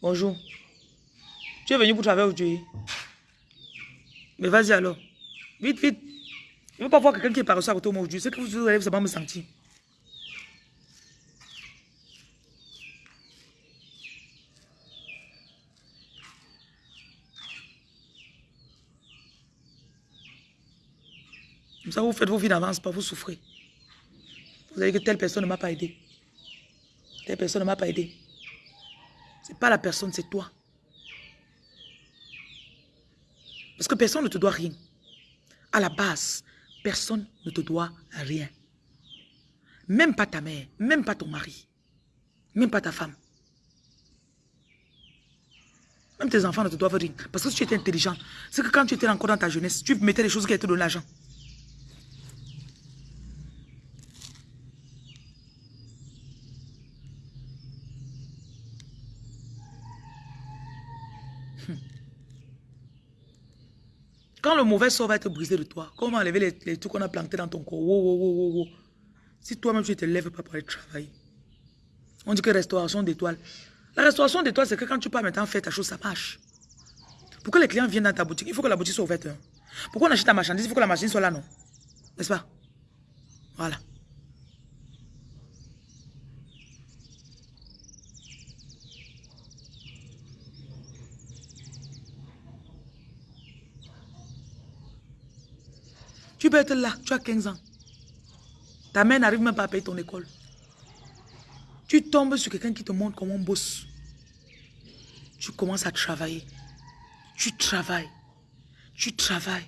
Bonjour. Tu es venu pour travailler aujourd'hui Mais vas-y alors. Vite, vite. Je ne veux pas voir quelqu'un qui est par à côté de moi aujourd'hui. C'est que vous allez vous me sentir. Ça, vous faites vos vies d'avance, pas vous souffrez. Vous allez que telle personne ne m'a pas aidé. Telle personne ne m'a pas aidé. Ce n'est pas la personne, c'est toi. Parce que personne ne te doit rien. À la base, personne ne te doit rien. Même pas ta mère, même pas ton mari, même pas ta femme. Même tes enfants ne te doivent rien. Parce que si tu étais intelligent, c'est que quand tu étais encore dans ta jeunesse, tu mettais les choses qui étaient de l'argent. Quand le mauvais sort va être brisé de toi, comment enlever les, trucs qu'on a plantés dans ton corps Si toi-même tu ne te lèves pas pour aller travailler. On dit que restauration d'étoiles. La restauration d'étoiles, c'est que quand tu peux maintenant faire ta chose, ça marche. Pour que les clients viennent dans ta boutique, il faut que la boutique soit ouverte. Hein. Pourquoi on achète ta marchandise, il faut que la marchandise soit là, non? N'est-ce pas? Voilà. Peux être là, tu as 15 ans. Ta mère n'arrive même pas à payer ton école. Tu tombes sur quelqu'un qui te montre comment on bosse. Tu commences à travailler. Tu travailles. Tu travailles.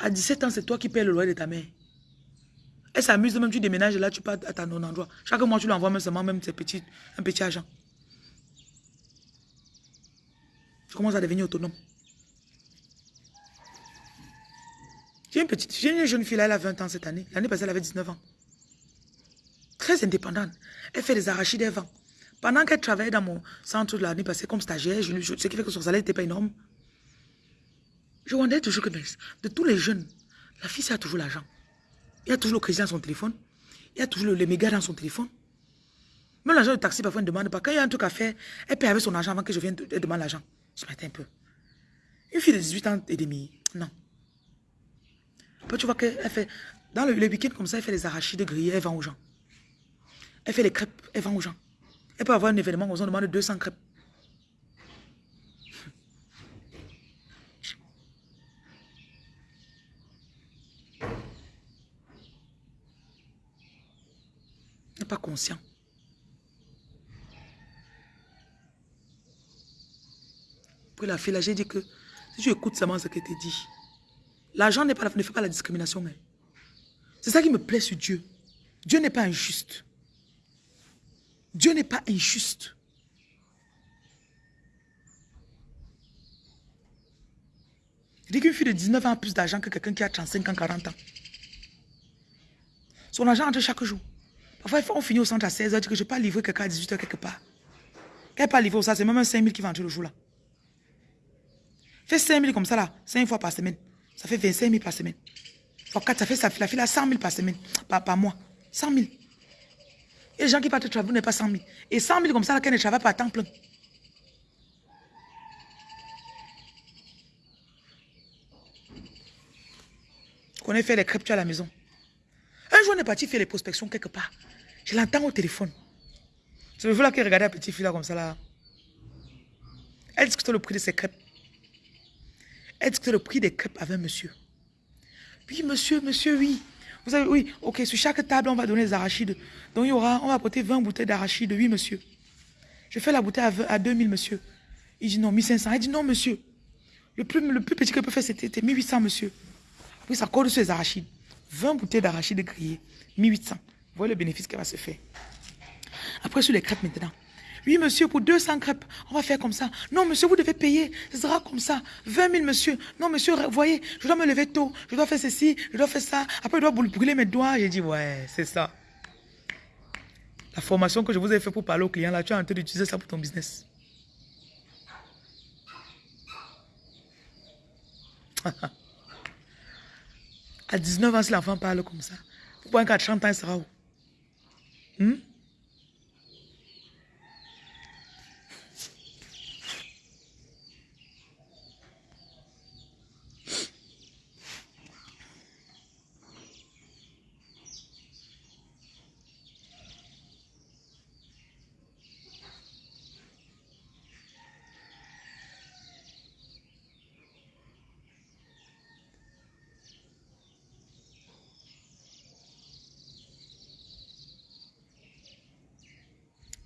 À 17 ans, c'est toi qui payes le loyer de ta mère. Elle s'amuse même, tu déménages là, tu pars à ton endroit. Chaque mois, tu lui envoies même seulement même un petit argent. Tu commences à devenir autonome. J'ai une jeune fille, elle a 20 ans cette année. L'année passée, elle avait 19 ans. Très indépendante. Elle fait des arachides, elle vend. Pendant qu'elle travaillait dans mon centre l'année passée comme stagiaire, ce qui fait que son salaire n'était pas énorme, je wondais toujours que de tous les jeunes, la fille, a toujours l'argent. Il y a toujours le crédit dans son téléphone. Il y a toujours les mégas dans son téléphone. Même l'agent de taxi, parfois, ne demande pas. Quand il y a un truc à faire, elle paye avec son argent avant que je vienne, elle demande l'argent. Je m'attends un peu. Une fille de 18 ans et demi, non tu vois qu'elle fait, dans le, week-end comme ça, elle fait les arachides grillés, elle vend aux gens. Elle fait les crêpes, elle vend aux gens. Elle peut avoir un événement, on demande 200 crêpes. n'est pas conscient. Pour la fille, là, j'ai dit que si tu écoutes seulement ce qu'elle te dit, L'argent ne fait pas la discrimination. Hein. C'est ça qui me plaît sur Dieu. Dieu n'est pas injuste. Dieu n'est pas injuste. Il dit qu'une fille de 19 ans a plus d'argent que quelqu'un qui a 35 ans, 40 ans. Son argent entre chaque jour. Parfois, on finit au centre à 16h, dit que je ne peux pas livrer quelqu'un à 18h quelque part. Quand elle pas livrer ça, c'est même un 5 000 qui entrer le jour là. Fais 5 000 comme ça là, 5 fois par semaine. Ça fait 25 000 par semaine. Fois 4, ça fait ça, la fille a 100 000 par semaine, par, mois. 100 000. Et les gens qui partent travailler n'est pas 100 000. Et 100 000 comme ça, là, qu'elle ne travaille pas à temps plein. Qu'on ait fait les crêpes à la maison. Un jour, on est parti faire les prospections quelque part. Je l'entends au téléphone. C'est le là qui regardait la petite fille là comme ça là. Elle discute le prix de ses crêpes. Dit que le prix des crêpes avec monsieur? Oui, monsieur, monsieur, oui. Vous savez, oui, ok, sur chaque table, on va donner des arachides. Donc, il aura, on va apporter 20 bouteilles d'arachides, oui, monsieur. Je fais la bouteille à, 2000, monsieur. Il dit non, 1500. Elle dit non, monsieur. Le plus, le plus petit que peut faire, c'était 1800, monsieur. Oui, ça colle sur les arachides. 20 bouteilles d'arachides grillées, 1800. Vous voyez le bénéfice qu'elle va se faire. Après, sur les crêpes maintenant. Oui, monsieur, pour 200 crêpes, on va faire comme ça. Non, monsieur, vous devez payer. Ce sera comme ça. 20 000, monsieur. Non, monsieur, vous voyez, je dois me lever tôt. Je dois faire ceci, je dois faire ça. Après, je dois brûler mes doigts. J'ai dit, ouais, c'est ça. La formation que je vous ai fait pour parler aux clients, là, tu es en train d'utiliser ça pour ton business. à 19 ans, si l'enfant parle comme ça, pourquoi un 30 ans, il sera où? Hmm?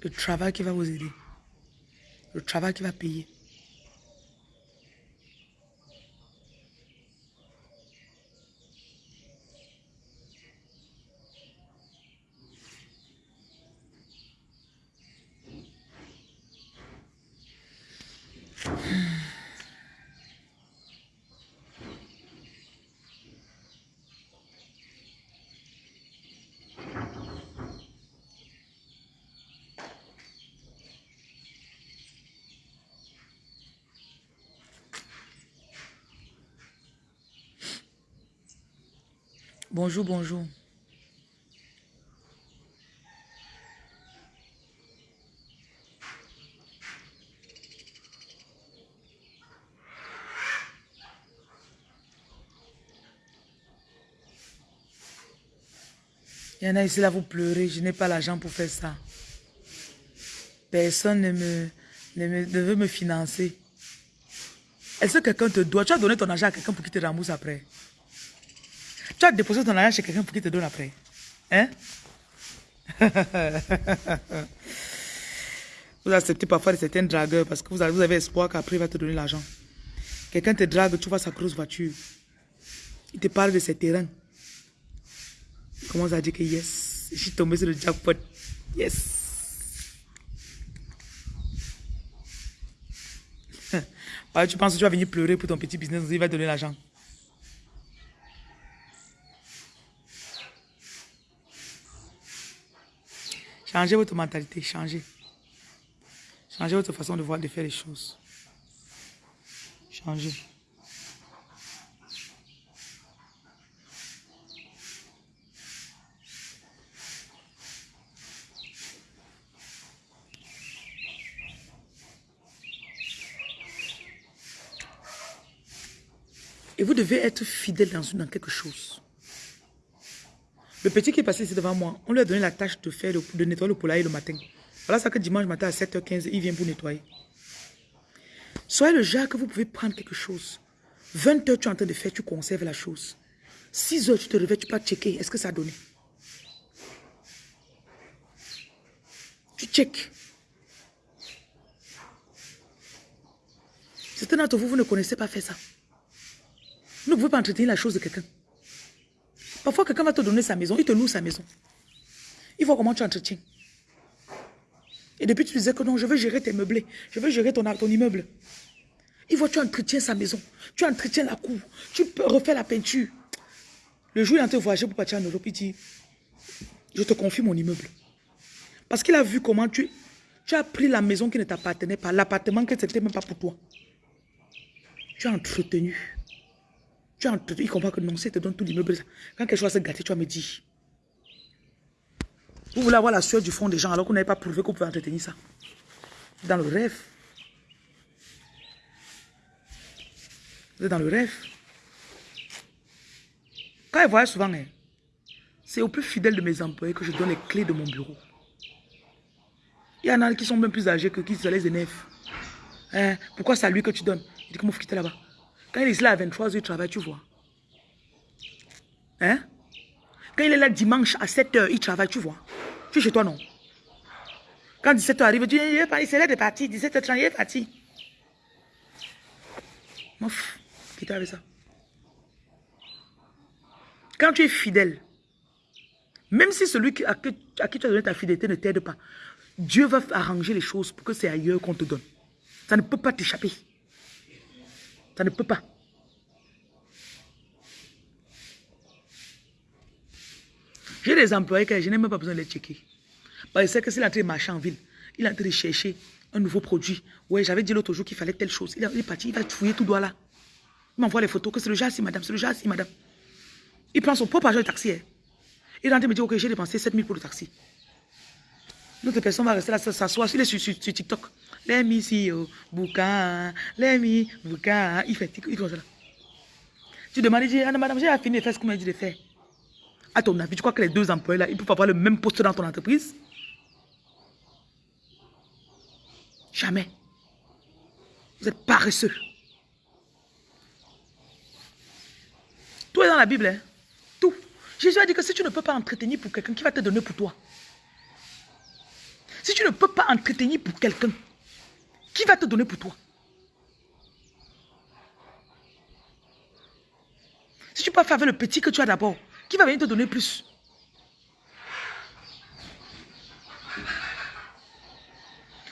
Le travail qui va vous aider. Le travail qui va payer. Bonjour, bonjour. Il y en a ici là, vous pleurez. Je n'ai pas l'argent pour faire ça. Personne ne, me, ne, veut me financer. Est-ce que quelqu'un te doit? Tu as donné ton argent à quelqu'un pour qu'il te rembourse après? Tu as déposé ton argent chez quelqu'un pour qu'il te donne après. Hein? vous acceptez parfois certains dragueurs parce que vous avez, espoir qu'après il va te donner l'argent. Quelqu'un te drague, tu vois sa grosse voiture. Il te parle de ses terrains. Il commence à dire que yes, je suis tombé sur le jackpot. Yes. tu penses que tu vas venir pleurer pour ton petit business, il va te donner l'argent. Changez votre mentalité, changez. Changez votre façon de voir, de faire les choses. Changez. Et vous devez être fidèle dans, quelque chose. Le petit qui est passé ici devant moi, on lui a donné la tâche de faire de nettoyer le poulailler le matin. Voilà ça que dimanche matin à 7h15, il vient pour nettoyer. Soyez le genre que vous pouvez prendre quelque chose. 20 h tu es en train de faire, tu conserves la chose. 6 h tu te réveilles, tu peux checker, est-ce que ça a donné? Tu check. Certains d'entre vous, vous ne connaissez pas faire ça. Vous ne pouvez pas entretenir la chose de quelqu'un. Parfois, quelqu'un va te donner sa maison, il te loue sa maison. Il voit comment tu entretiens. Et depuis, tu disais que non, je veux gérer tes meublés, je veux gérer ton, immeuble. Il voit, tu entretiens sa maison, tu entretiens la cour, tu refaire la peinture. Le jour où il est en train de voyager pour partir en Europe, il dit, je te confie mon immeuble. Parce qu'il a vu comment tu, tu as pris la maison qui ne t'appartenait pas, l'appartement qui n'était même pas pour toi. Tu as entretenu. Tu as il comprend que non, c'est te donne tout l'immeuble. Quand quelque chose va se gâter, tu vas me dire. Vous voulez avoir la sueur du fond des gens alors qu'on n'avait pas prouvé qu'on pouvait entretenir ça. Dans le rêve. Vous êtes dans le rêve. Quand ils voient souvent, hein, c'est au plus fidèle de mes employés que je donne les clés de mon bureau. Il y en a qui sont même plus âgés que qui se les énervent. Hein, pourquoi c'est à lui que tu donnes? Il dit qu'il faut quitter là-bas. Quand il est là à 23h, il travaille, tu vois. Hein? Quand il est là dimanche à 7h, il travaille, tu vois. Tu es chez toi, non? Quand 17h arrive, tu dis, c'est là de partir. 17h30, il est parti. Quitte avec ça? Quand tu es fidèle, même si celui à qui tu as donné ta fidélité ne t'aide pas, Dieu va arranger les choses pour que c'est ailleurs qu'on te donne. Ça ne peut pas t'échapper. Ça ne peut pas. J'ai des employés que je n'ai même pas besoin de les checker. Parce que que s'il est en marcher en ville, il est en train de chercher un nouveau produit. Ouais, j'avais dit l'autre jour qu'il fallait telle chose. Il est parti, il va fouiller tout droit là. Il m'envoie les photos que c'est le jazz, madame, c'est le jazz, madame. Il prend son propre argent de taxi. Hein. Il est en train de me dire, ok, j'ai dépensé 7000 pour le taxi. L'autre personne va rester là, s'asseoir, il est sur, sur, TikTok. Les mi si oh, boucan, les mi boucan. Il fait, il ça là. Tu demandes, ah, madame, j'ai fini de faire ce qu'on m'a dit de faire. À ton avis, tu crois que les deux employés là, ils peuvent avoir le même poste dans ton entreprise? Jamais. Vous êtes paresseux. Tout est dans la Bible. Hein? Tout. Jésus a dit que si tu ne peux pas entretenir pour quelqu'un, qui va te donner pour toi? Si tu ne peux pas entretenir pour quelqu'un, qui va te donner pour toi? Si tu peux faire avec le petit que tu as d'abord, qui va venir te donner plus?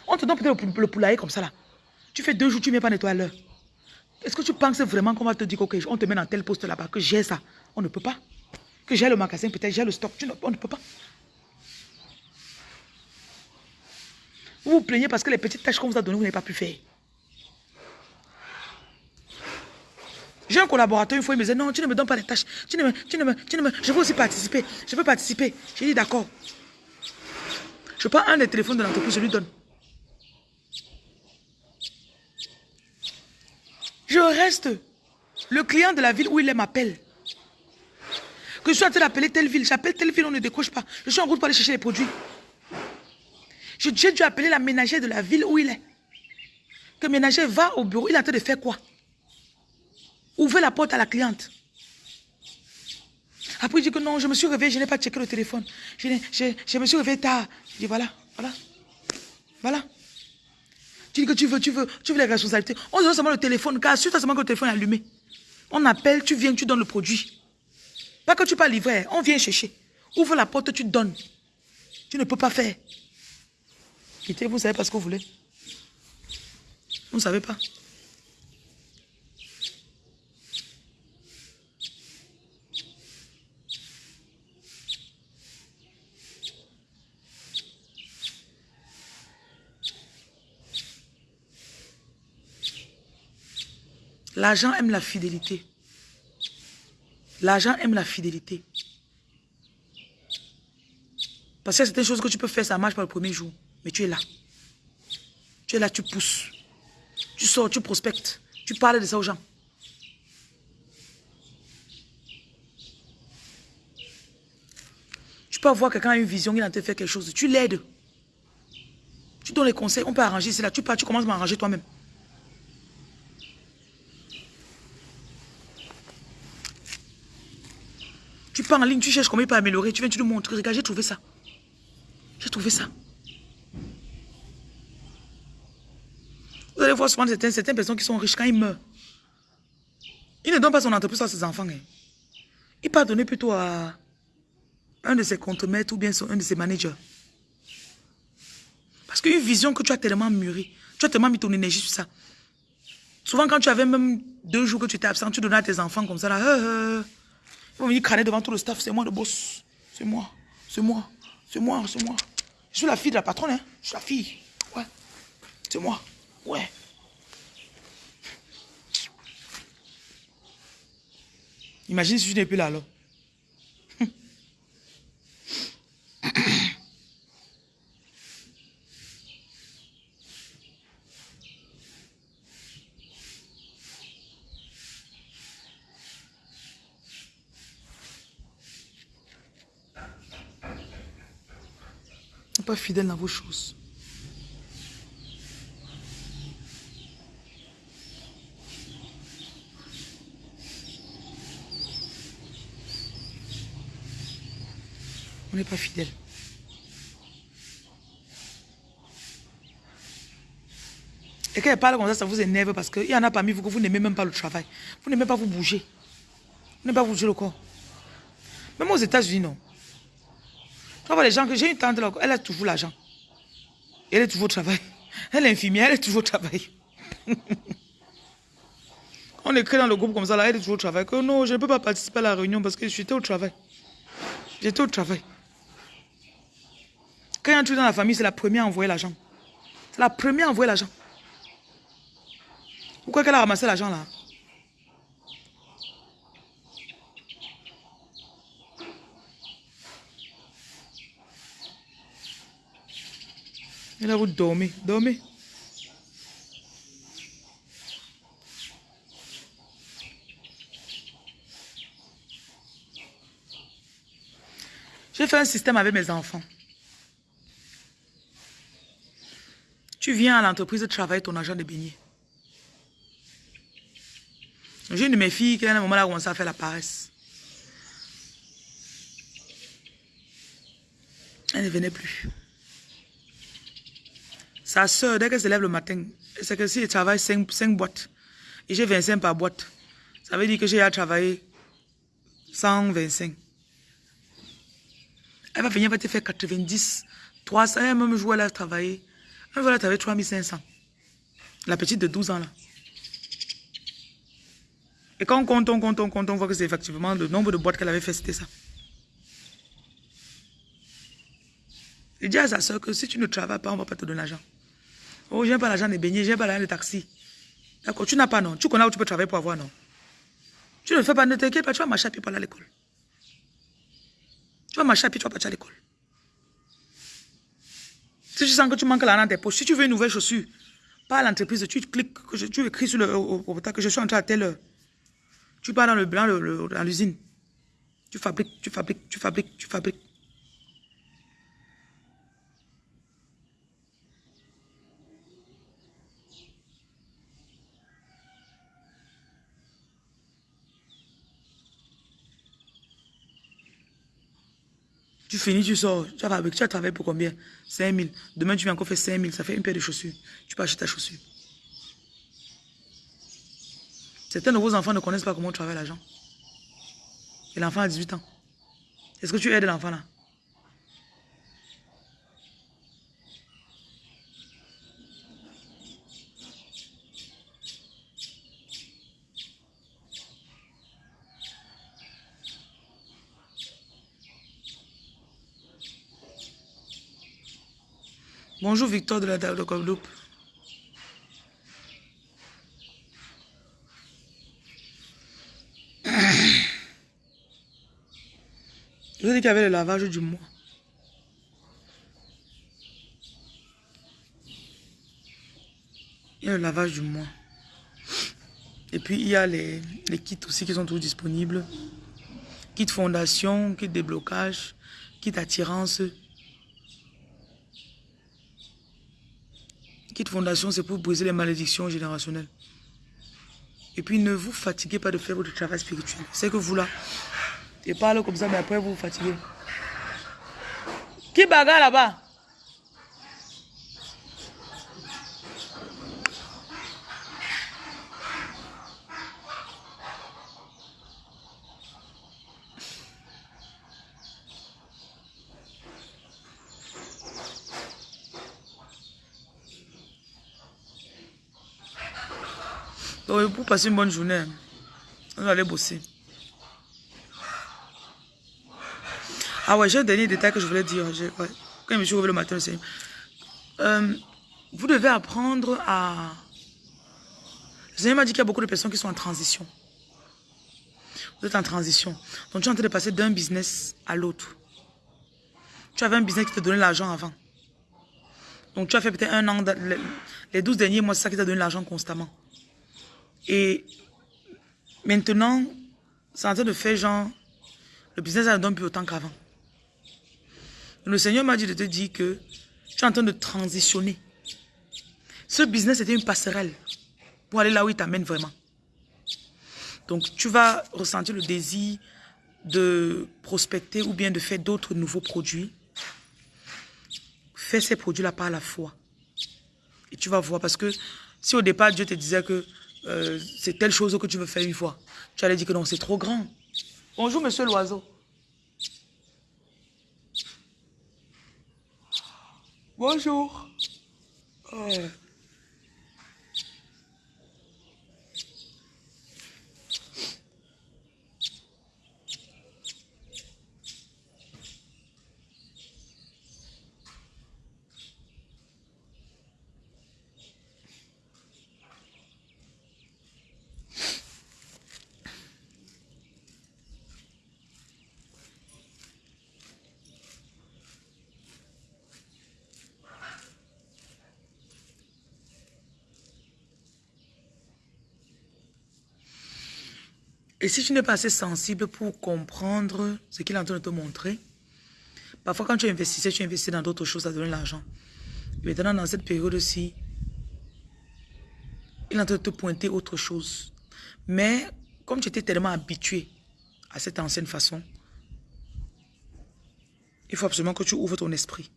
On te donne peut-être le, poulailler comme ça là. Tu fais deux jours, tu ne viens pas nettoyer l'heure. Est-ce que tu penses vraiment qu'on va te dire, ok, on te met dans tel poste là-bas, que j'ai ça On ne peut pas. Que j'ai le magasin, peut-être j'ai le stock, tu ne, on ne peut pas. Vous vous plaignez parce que les petites tâches qu'on vous a données, vous n'avez pas pu faire. J'ai un collaborateur, une fois, il me disait, non, tu ne me donnes pas les tâches. Tu ne me, tu ne me, tu ne me, je veux aussi participer. Je veux participer. J'ai dit, d'accord. Je prends un des téléphones de l'entreprise, je lui donne. Je reste. Le client de la ville où il m'appelle. Que je sois en train d'appeler telle ville, j'appelle telle ville, on ne décroche pas. Je suis en route pour aller chercher les produits. J'ai dû appeler la ménagère de la ville où il est. Que le ménager va au bureau, il est en train de faire quoi? Ouvrez la porte à la cliente. Après, il dit que non, je me suis réveillé, je n'ai pas checké le téléphone. Je, me suis réveillé tard. Je dis voilà, voilà, voilà. Tu dis que tu veux, tu veux, tu veux les responsabilités. On donne seulement le téléphone, car assure-toi seulement que le téléphone est allumé. On appelle, tu viens, tu donnes le produit. Pas que tu pas livrer, on vient chercher. Ouvre la porte, tu donnes. Tu ne peux pas faire. Vous savez pas ce que vous voulez. Vous ne savez pas. L'argent aime la fidélité. L'argent aime la fidélité. Parce que c'est une chose que tu peux faire, ça marche pas le premier jour. Mais tu es là. Tu es là, tu pousses. Tu sors, tu prospectes. Tu parles de ça aux gens. Tu peux avoir quelqu'un a une vision, il a te faire quelque chose. Tu l'aides. Tu donnes les conseils, on peut arranger cela. Tu pars, tu commences à m'arranger toi-même. Tu pars en ligne, tu cherches comment il peut améliorer. Tu viens, tu lui montres. Regarde, j'ai trouvé ça. J'ai trouvé ça. Vous allez voir souvent certaines, personnes qui sont riches quand ils meurent. Il ne donne pas son entreprise à ses enfants. Hein. Il donner plutôt à un de ses contremaîtres ou bien un de ses managers. Parce qu'une vision que tu as tellement mûri, tu as tellement mis ton énergie sur ça. Souvent, quand tu avais même deux jours que tu étais absent, tu donnais à tes enfants comme ça. Là, euh, euh, ils vont venir crâner devant tout le staff. C'est moi le boss. C'est moi. C'est moi. C'est moi. C'est moi. Je suis la fille de la patronne. Hein. Je suis la fille. Ouais. C'est moi. Ouais. Imagine si je n'ai plus là alors. pas fidèle dans vos choses. N'est pas fidèle. Et quand elle parle comme ça, ça vous énerve parce qu'il y en a parmi vous que vous n'aimez même pas le travail. Vous n'aimez pas vous bouger. Vous n'aimez pas bouger le corps. Même aux États-Unis, non. Tu vois les gens que j'ai une tante elle a toujours l'argent. Elle est toujours au travail. Elle est infirmière, elle est toujours au travail. On écrit dans le groupe comme ça, là, elle est toujours au travail. Que non, je ne peux pas participer à la réunion parce que j'étais au travail. J'étais au travail. Quand il un truc dans la famille, c'est la première à envoyer l'argent. C'est la première à envoyer l'argent. Pourquoi qu'elle a ramassé l'argent là? Elle a vous dormir, dormez. J'ai fait un système avec mes enfants. Tu viens à l'entreprise travailler ton argent de beignet. J'ai une de mes filles qui, à un moment, là, a commencé à faire la paresse. Elle ne venait plus. Sa soeur, dès qu'elle se lève le matin, c'est que si elle travaille 5, 5 boîtes, et j'ai 25 par boîte, ça veut dire que j'ai à travailler 125. Elle va venir, elle va te faire 90, 300, elle même jouer, elle a travaillé. Elle va travailler 3500. La petite de 12 ans là. Et quand on compte, on compte, on compte, on voit que c'est effectivement le nombre de boîtes qu'elle avait fait, c'était ça. Il dit à sa soeur que si tu ne travailles pas, on ne va pas te donner l'argent. Oh, j'ai pas l'argent de baigner, j'ai pas l'argent de taxi. D'accord, tu n'as pas, non. Tu connais où tu peux travailler pour avoir, non. Tu ne fais pas, ne t'inquiète pas, tu vas marcher à pied pour aller à l'école. Tu vas marcher à tu vas partir à l'école. Si tu sens que tu manques l'argent dans tes poches, si tu veux une nouvelle chaussure, pas à l'entreprise, tu cliques, tu écris sur le portail que je suis entré à telle heure. Tu pars dans le blanc, dans l'usine. Tu fabriques, tu fabriques, tu fabriques, tu fabriques. Tu finis, tu sors, tu as, tu travaillé pour combien? 5 000. Demain, tu viens encore faire 5 000, ça fait une paire de chaussures. Tu peux acheter ta chaussure. Certains de vos enfants ne connaissent pas comment travailler l'argent. Et l'enfant a 18 ans. Est-ce que tu aides l'enfant là? Bonjour Victor de la de Guadeloupe. Je vous ai dit qu'il y avait le lavage du mois. Il y a le lavage du mois. Et puis il y a les, les kits aussi qui sont tous disponibles. Kit fondation, kit déblocage, kit attirance. Fondation, c'est pour briser les malédictions générationnelles. Et puis ne vous fatiguez pas de faire votre travail spirituel. C'est que vous là, et parle comme ça, mais après vous vous fatiguez. Qui bagarre là-bas? Pour passer une bonne journée, on va aller bosser. Ah ouais, j'ai un dernier détail que je voulais dire. Quand je me suis réveillé le matin. Euh, vous devez apprendre à... Le Seigneur m'a dit qu'il y a beaucoup de personnes qui sont en transition. Vous êtes en transition. Donc tu es en train de passer d'un business à l'autre. Tu avais un business qui te donnait l'argent avant. Donc tu as fait peut-être un an, les 12 derniers mois, c'est ça qui t'a donné l'argent constamment. Et maintenant, c'est en train de faire genre, le business ne donne plus autant qu'avant. Le Seigneur m'a dit de te dire que tu es en train de transitionner. Ce business était une passerelle pour aller là où il t'amène vraiment. Donc, tu vas ressentir le désir de prospecter ou bien de faire d'autres nouveaux produits. Fais ces produits-là par la foi. Et tu vas voir parce que Si au départ, Dieu te disait que euh, c'est telle chose que tu veux faire une fois, tu allais dire que non, c'est trop grand. Bonjour, monsieur l'oiseau. Bonjour. Euh. Et si tu n'es pas assez sensible pour comprendre ce qu'il est en train de te montrer, parfois quand tu investissais, tu investis dans d'autres choses, ça donne l'argent. Maintenant, dans cette période-ci, il est en train de te pointer autre chose. Mais comme tu étais tellement habitué à cette ancienne façon, il faut absolument que tu ouvres ton esprit.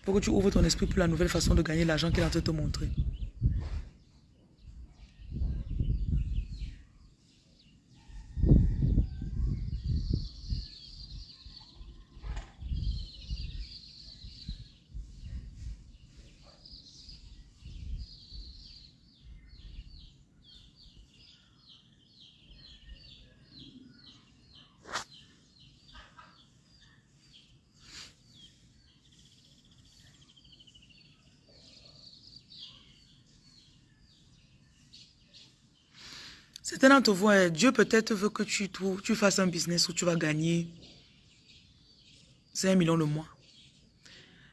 Il faut que tu ouvres ton esprit pour la nouvelle façon de gagner l'argent qu'il est en train de te montrer. D'entre vous, hein, Dieu peut-être veut que tu, fasses un business où tu vas gagner 5 millions le mois.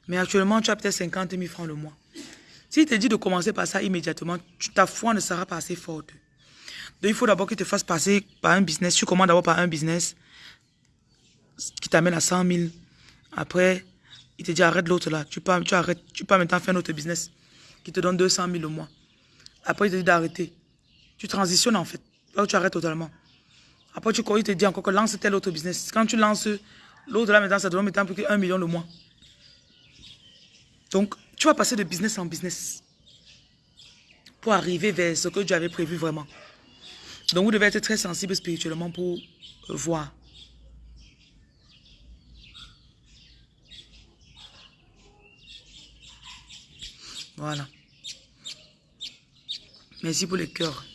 Mais actuellement, tu as peut-être 50 000 francs le mois. S'il te dit de commencer par ça immédiatement, ta foi ne sera pas assez forte. Donc, il faut d'abord qu'il te fasse passer par un business. Tu commandes d'abord par un business qui t'amène à 100 000. Après, il te dit arrête l'autre là. Tu peux, tu, arrêtes, tu peux maintenant faire un autre business qui te donne 200 000 le mois. Après, il te dit d'arrêter. Tu transitionnes en fait. Là tu arrêtes totalement. Après, tu il te dit encore que lance tel autre business. Quand tu lances l'autre là, maintenant, ça donne maintenant plus qu'un million le mois. Donc, tu vas passer de business en business pour arriver vers ce que tu avais prévu vraiment. Donc, vous devez être très sensible spirituellement pour voir. Voilà. Merci pour les cœurs.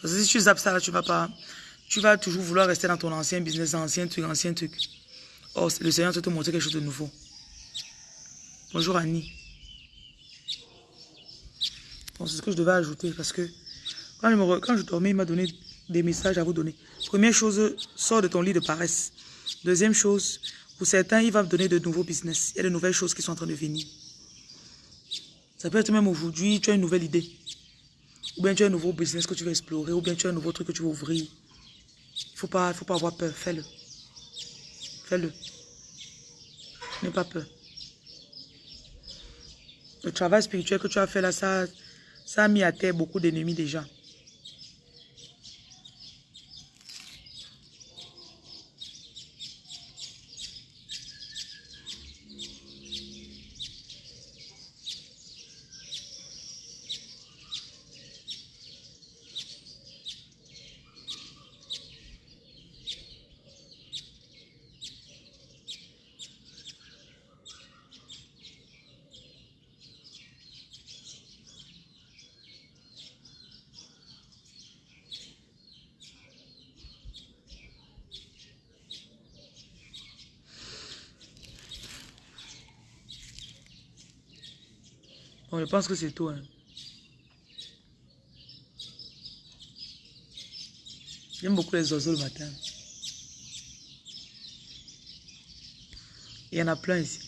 Parce que si tu zappes ça, tu vas pas... Tu vas toujours vouloir rester dans ton ancien business, ancien truc, ancien truc. Oh, le Seigneur te montrer quelque chose de nouveau. Bonjour Annie. Bon, c'est ce que je devais ajouter parce que quand je, je dormais, il m'a donné des messages à vous donner. Première chose, sors de ton lit de paresse. Deuxième chose, pour certains, il va me donner de nouveaux business. Il y a de nouvelles choses qui sont en train de venir. Ça peut être même aujourd'hui, tu as une nouvelle idée. Ou bien tu as un nouveau business que tu veux explorer, ou bien tu as un nouveau truc que tu veux ouvrir. Il ne faut pas, faut pas avoir peur, fais-le. Fais-le. N'aie pas peur. Le travail spirituel que tu as fait là, ça, ça a mis à terre beaucoup d'ennemis déjà. Bon, je pense que c'est tout. Hein. J'aime beaucoup les oiseaux le matin. Il y en a plein ici.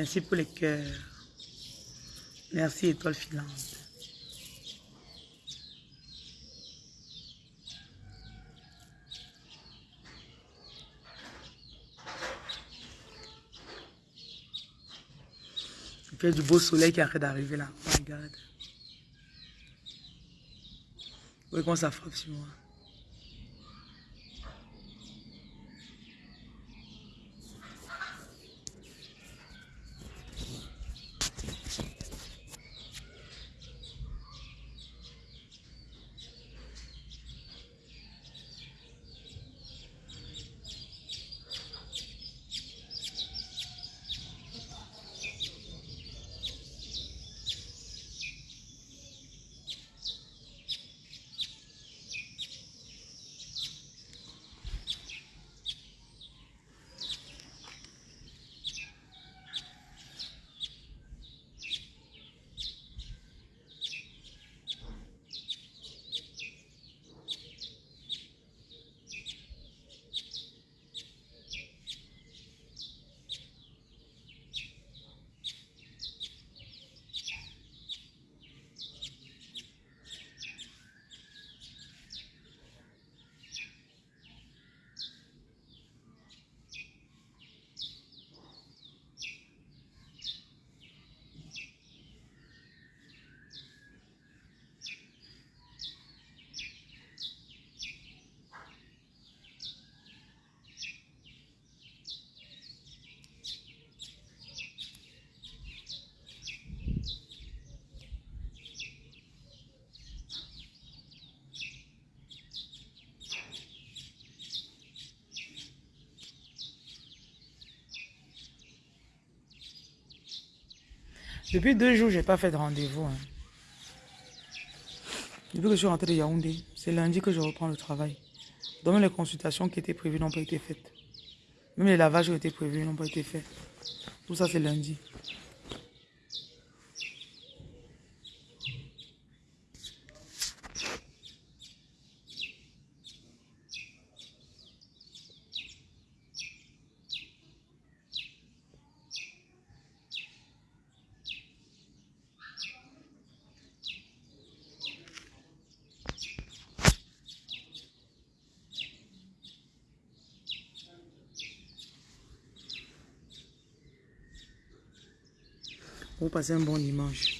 Merci pour les cœurs. Merci, étoile filante. Il y a du beau soleil qui arrête d'arriver là. Regarde. Oui, comment ça frappe sur moi? Depuis deux jours, je n'ai pas fait de rendez-vous. Hein. Depuis que je suis rentré de Yaoundé, c'est lundi que je reprends le travail. Donc les consultations qui étaient prévues n'ont pas été faites. Même les lavages qui étaient prévus n'ont pas été faits. Tout ça, c'est lundi. Vous passez un bon dimanche.